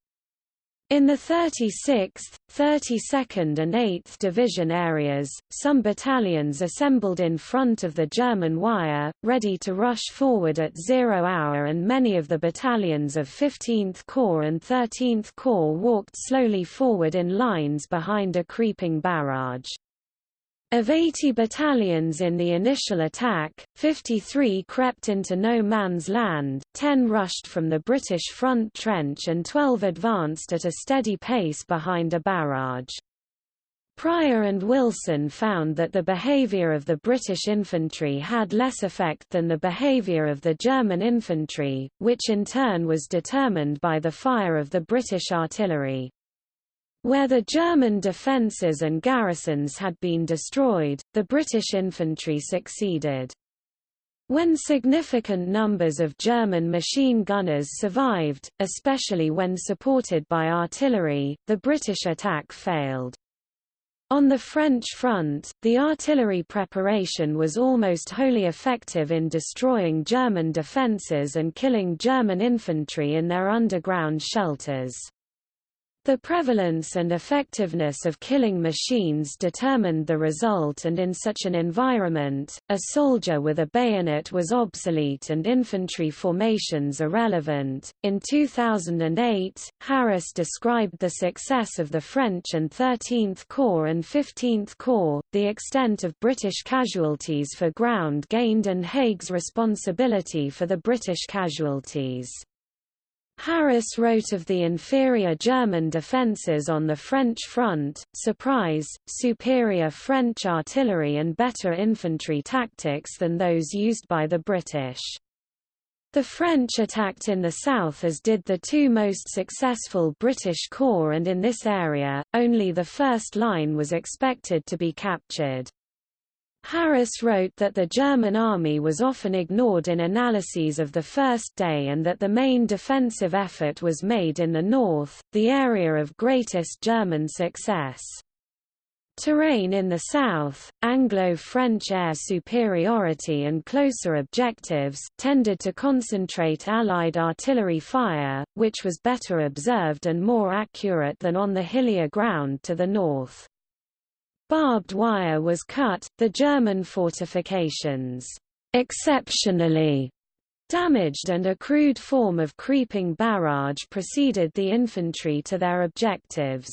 In the 36th, 32nd and 8th Division areas, some battalions assembled in front of the German wire, ready to rush forward at zero hour and many of the battalions of 15th Corps and 13th Corps walked slowly forward in lines behind a creeping barrage. Of 80 battalions in the initial attack, 53 crept into no man's land, 10 rushed from the British front trench and 12 advanced at a steady pace behind a barrage. Prior and Wilson found that the behavior of the British infantry had less effect than the behavior of the German infantry, which in turn was determined by the fire of the British artillery. Where the German defences and garrisons had been destroyed, the British infantry succeeded. When significant numbers of German machine gunners survived, especially when supported by artillery, the British attack failed. On the French front, the artillery preparation was almost wholly effective in destroying German defences and killing German infantry in their underground shelters. The prevalence and effectiveness of killing machines determined the result and in such an environment, a soldier with a bayonet was obsolete and infantry formations irrelevant. In 2008, Harris described the success of the French and 13th Corps and 15th Corps, the extent of British casualties for ground gained and Haig's responsibility for the British casualties. Harris wrote of the inferior German defences on the French front, surprise, superior French artillery and better infantry tactics than those used by the British. The French attacked in the south as did the two most successful British corps and in this area, only the first line was expected to be captured. Harris wrote that the German army was often ignored in analyses of the first day and that the main defensive effort was made in the north, the area of greatest German success. Terrain in the south, Anglo-French air superiority and closer objectives, tended to concentrate Allied artillery fire, which was better observed and more accurate than on the hillier ground to the north. Barbed wire was cut, the German fortifications, exceptionally damaged and a crude form of creeping barrage preceded the infantry to their objectives.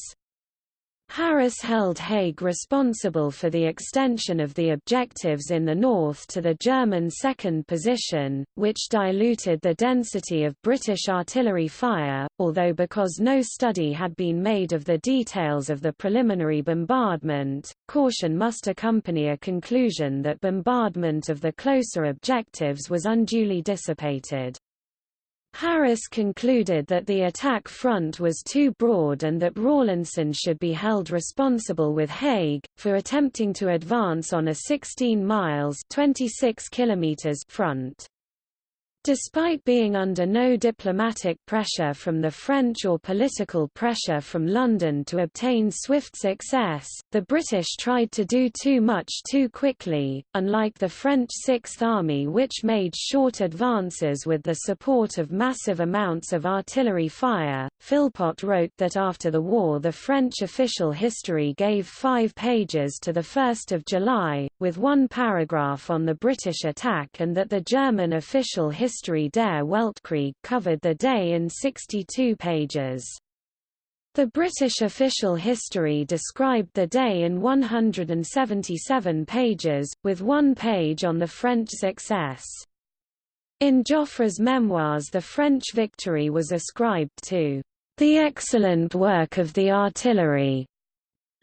Harris held Haig responsible for the extension of the objectives in the north to the German second position, which diluted the density of British artillery fire, although because no study had been made of the details of the preliminary bombardment, caution must accompany a conclusion that bombardment of the closer objectives was unduly dissipated. Harris concluded that the attack front was too broad and that Rawlinson should be held responsible with Haig, for attempting to advance on a 16 miles 26 kilometers front. Despite being under no diplomatic pressure from the French or political pressure from London to obtain swift success, the British tried to do too much too quickly, unlike the French Sixth Army which made short advances with the support of massive amounts of artillery fire. Philpott wrote that after the war the French official history gave five pages to the 1st of July, with one paragraph on the British attack and that the German official history history der Weltkrieg covered the day in 62 pages. The British official history described the day in 177 pages, with one page on the French success. In Joffre's memoirs the French victory was ascribed to the excellent work of the artillery,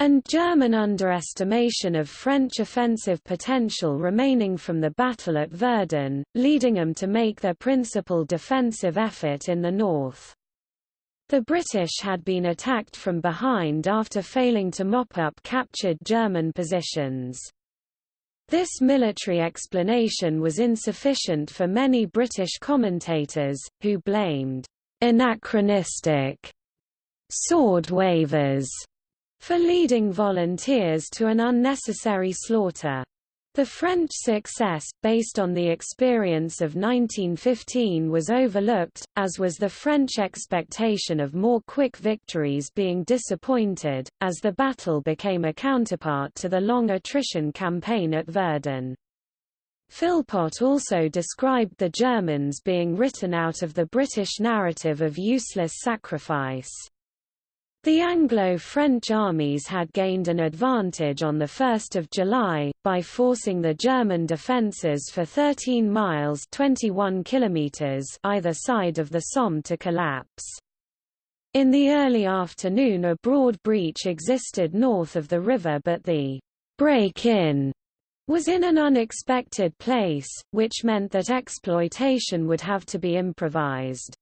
and German underestimation of French offensive potential remaining from the battle at Verdun, leading them to make their principal defensive effort in the north. The British had been attacked from behind after failing to mop up captured German positions. This military explanation was insufficient for many British commentators, who blamed anachronistic sword wavers for leading volunteers to an unnecessary slaughter. The French success, based on the experience of 1915 was overlooked, as was the French expectation of more quick victories being disappointed, as the battle became a counterpart to the long attrition campaign at Verdun. Philpott also described the Germans being written out of the British narrative of useless sacrifice. The Anglo-French armies had gained an advantage on 1 July, by forcing the German defences for 13 miles 21 kilometers either side of the Somme to collapse. In the early afternoon a broad breach existed north of the river but the break-in was in an unexpected place, which meant that exploitation would have to be improvised.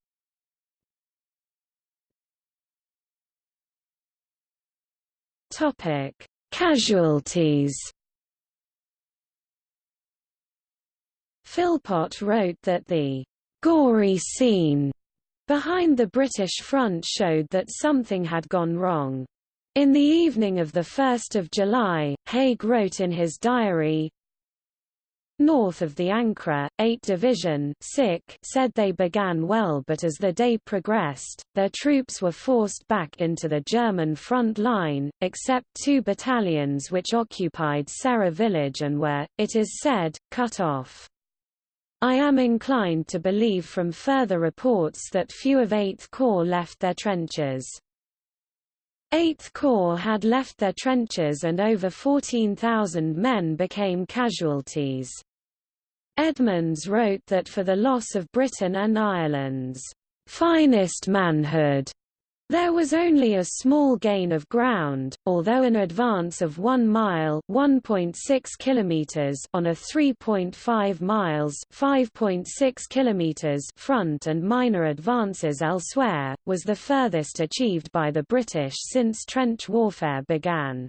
Topic: Casualties. Philpott wrote that the gory scene behind the British front showed that something had gone wrong. In the evening of 1 July, Haig wrote in his diary, North of the Ancre, 8th Division said they began well but as the day progressed, their troops were forced back into the German front line, except two battalions which occupied Serre village and were, it is said, cut off. I am inclined to believe from further reports that few of 8th Corps left their trenches. 8th Corps had left their trenches and over 14,000 men became casualties. Edmonds wrote that for the loss of Britain and Ireland's finest manhood, there was only a small gain of ground, although an advance of 1 mile (1.6 kilometers) on a 3.5 miles (5.6 kilometers) front and minor advances elsewhere was the furthest achieved by the British since trench warfare began.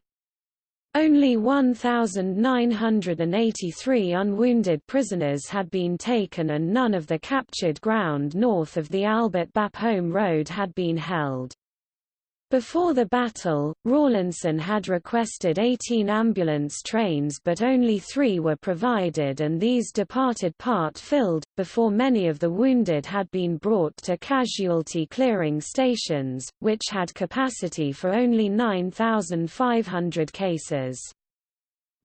Only 1,983 unwounded prisoners had been taken and none of the captured ground north of the Albert Bapaume Road had been held. Before the battle, Rawlinson had requested 18 ambulance trains but only three were provided and these departed part-filled, before many of the wounded had been brought to casualty clearing stations, which had capacity for only 9,500 cases.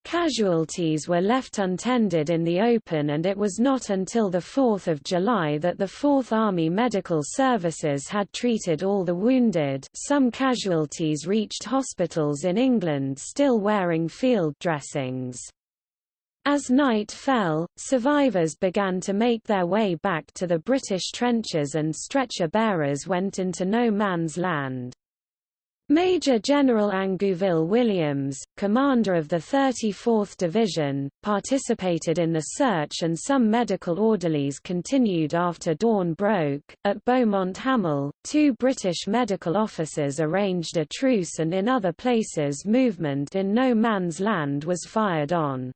Casualties were left untended in the open and it was not until 4 July that the 4th Army Medical Services had treated all the wounded some casualties reached hospitals in England still wearing field dressings. As night fell, survivors began to make their way back to the British trenches and stretcher bearers went into no man's land. Major General Ingouville Williams, commander of the 34th Division, participated in the search and some medical orderlies continued after dawn broke. At Beaumont Hamel, two British medical officers arranged a truce and in other places movement in no man's land was fired on.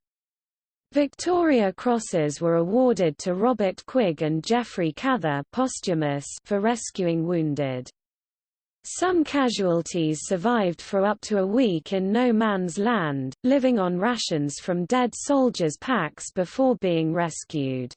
Victoria Crosses were awarded to Robert Quigg and Geoffrey Cather posthumous for rescuing wounded. Some casualties survived for up to a week in no man's land, living on rations from dead soldiers' packs before being rescued.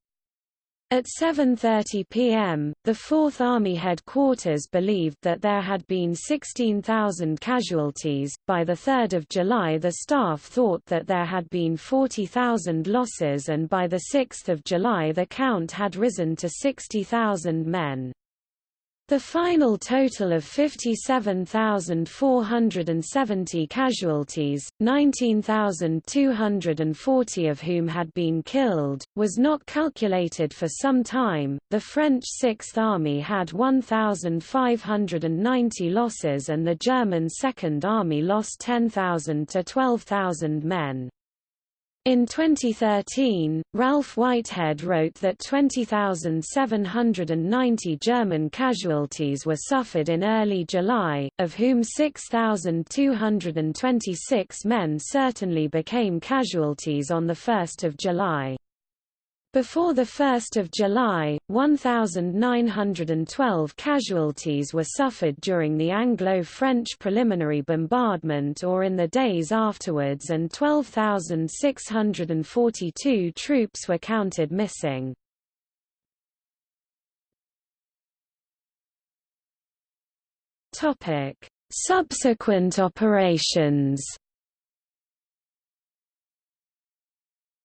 At 7.30 p.m., the Fourth Army headquarters believed that there had been 16,000 casualties. By 3 July the staff thought that there had been 40,000 losses and by 6 July the count had risen to 60,000 men. The final total of 57,470 casualties, 19,240 of whom had been killed, was not calculated for some time. The French Sixth Army had 1,590 losses and the German Second Army lost 10,000 to 12,000 men. In 2013, Ralph Whitehead wrote that 20,790 German casualties were suffered in early July, of whom 6,226 men certainly became casualties on 1 July. Before 1 July, 1,912 casualties were suffered during the Anglo-French preliminary bombardment or in the days afterwards and 12,642 troops were counted missing. Subsequent operations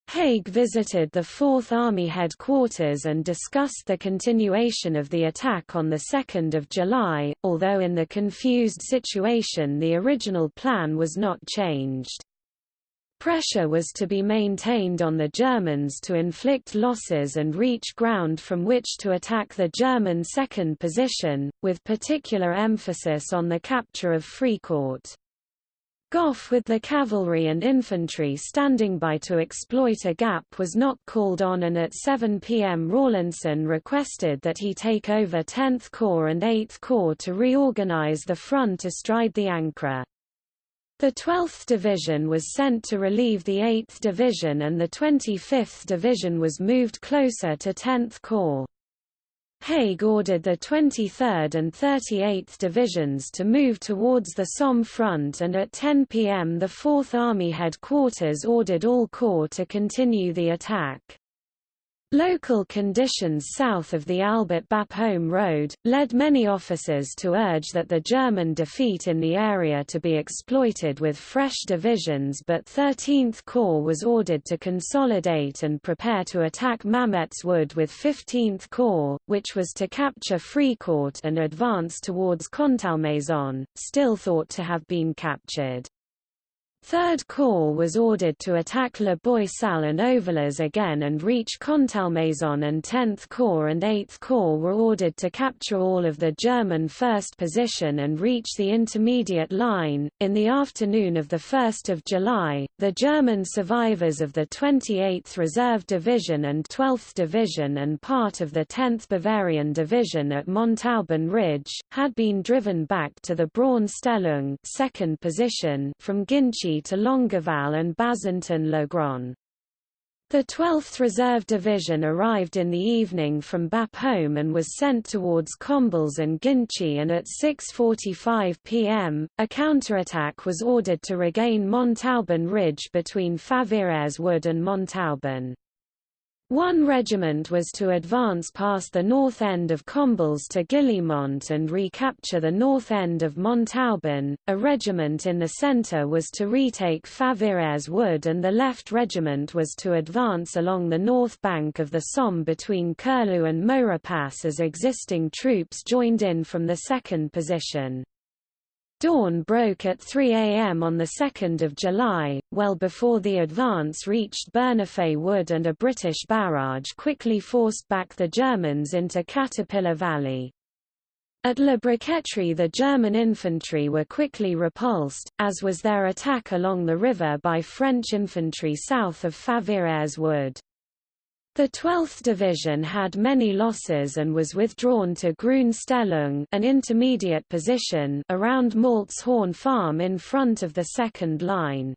Haig visited the Fourth Army headquarters and discussed the continuation of the attack on 2 July, although in the confused situation the original plan was not changed. Pressure was to be maintained on the Germans to inflict losses and reach ground from which to attack the German second position, with particular emphasis on the capture of Fricourt. Gough with the cavalry and infantry standing by to exploit a gap was not called on and at 7 p.m. Rawlinson requested that he take over 10th Corps and 8th Corps to reorganize the front astride the Ancre. The 12th Division was sent to relieve the 8th Division and the 25th Division was moved closer to 10th Corps. Haig ordered the 23rd and 38th Divisions to move towards the Somme front and at 10 p.m. the 4th Army headquarters ordered all corps to continue the attack. Local conditions south of the Albert Bapaume Road, led many officers to urge that the German defeat in the area to be exploited with fresh divisions but 13th Corps was ordered to consolidate and prepare to attack Mametz Wood with 15th Corps, which was to capture Fricourt and advance towards Contalmaison, still thought to have been captured. Third Corps was ordered to attack La Boisselle and Ovillers again and reach Contalmaison and 10th Corps and 8th Corps were ordered to capture all of the German first position and reach the intermediate line. In the afternoon of 1 July, the German survivors of the 28th Reserve Division and 12th Division and part of the 10th Bavarian Division at Montauban Ridge, had been driven back to the Braunstellung second position from Ginchy to Longueval and Bazentin-le-Grand. The 12th Reserve Division arrived in the evening from Bapaume and was sent towards Combles and Ginchy and at 6.45 pm, a counterattack was ordered to regain Montauban Ridge between Favière Wood and Montauban. One regiment was to advance past the north end of Combles to Guillemont and recapture the north end of Montauban, a regiment in the centre was to retake Favière Wood and the left regiment was to advance along the north bank of the Somme between Curlu and Maurepas as existing troops joined in from the second position. Dawn broke at 3 a.m. on 2 July, well before the advance reached Bernafay Wood and a British barrage quickly forced back the Germans into Caterpillar Valley. At La Briqueterie the German infantry were quickly repulsed, as was their attack along the river by French infantry south of Favières Wood. The 12th Division had many losses and was withdrawn to Grünstellung an intermediate position around Maltz Horn Farm in front of the second line.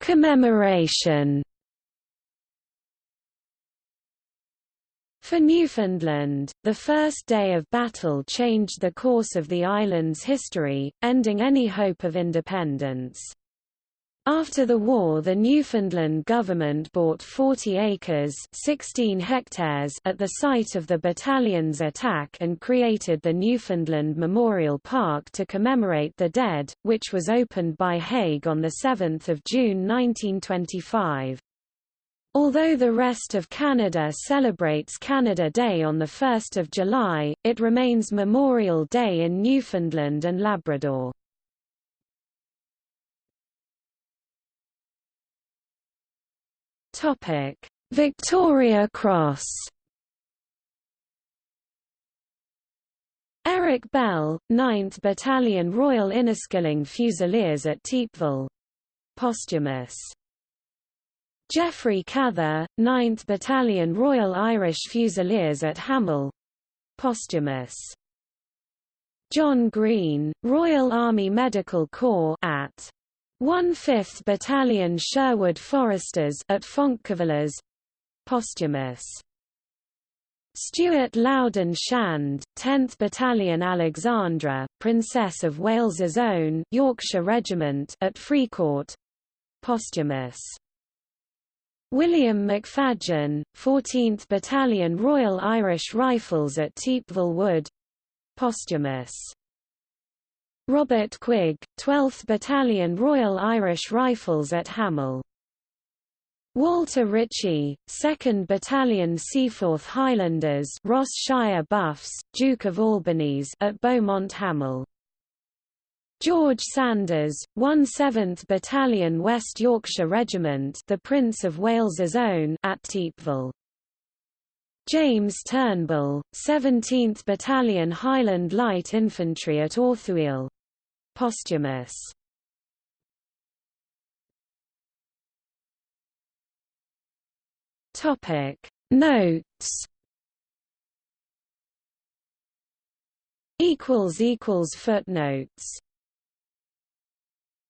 Commemoration For Newfoundland, the first day of battle changed the course of the island's history, ending any hope of independence. After the war the Newfoundland government bought 40 acres 16 hectares at the site of the battalion's attack and created the Newfoundland Memorial Park to commemorate the dead, which was opened by Haig on 7 June 1925. Although the rest of Canada celebrates Canada Day on 1 July, it remains Memorial Day in Newfoundland and Labrador. Victoria Cross Eric Bell, 9th Battalion Royal Inniskilling Fusiliers at Thiepval. Posthumous Geoffrey Cather, 9th Battalion Royal Irish Fusiliers at Hamel. Posthumous. John Green, Royal Army Medical Corps at 1/5th Battalion Sherwood Foresters at Foncquevillers. Posthumous. Stewart Loudoun Shand, 10th Battalion Alexandra, Princess of Wales's Own Yorkshire Regiment at Fricourt. Posthumous. William McFadzean, 14th Battalion Royal Irish Rifles at Thiepval Wood posthumous. Robert Quigg, 12th Battalion Royal Irish Rifles at Hamel. Walter Ritchie, 2nd Battalion Seaforth Highlanders Ross Shire Buffs, Duke of Albany's at Beaumont Hamel. George Sanders, 17th Battalion West Yorkshire Regiment the Prince of Wales's Own at Thiepval. James Turnbull, 17th Battalion Highland Light Infantry at Authuille. Posthumous. Topic Notes Equals equals footnotes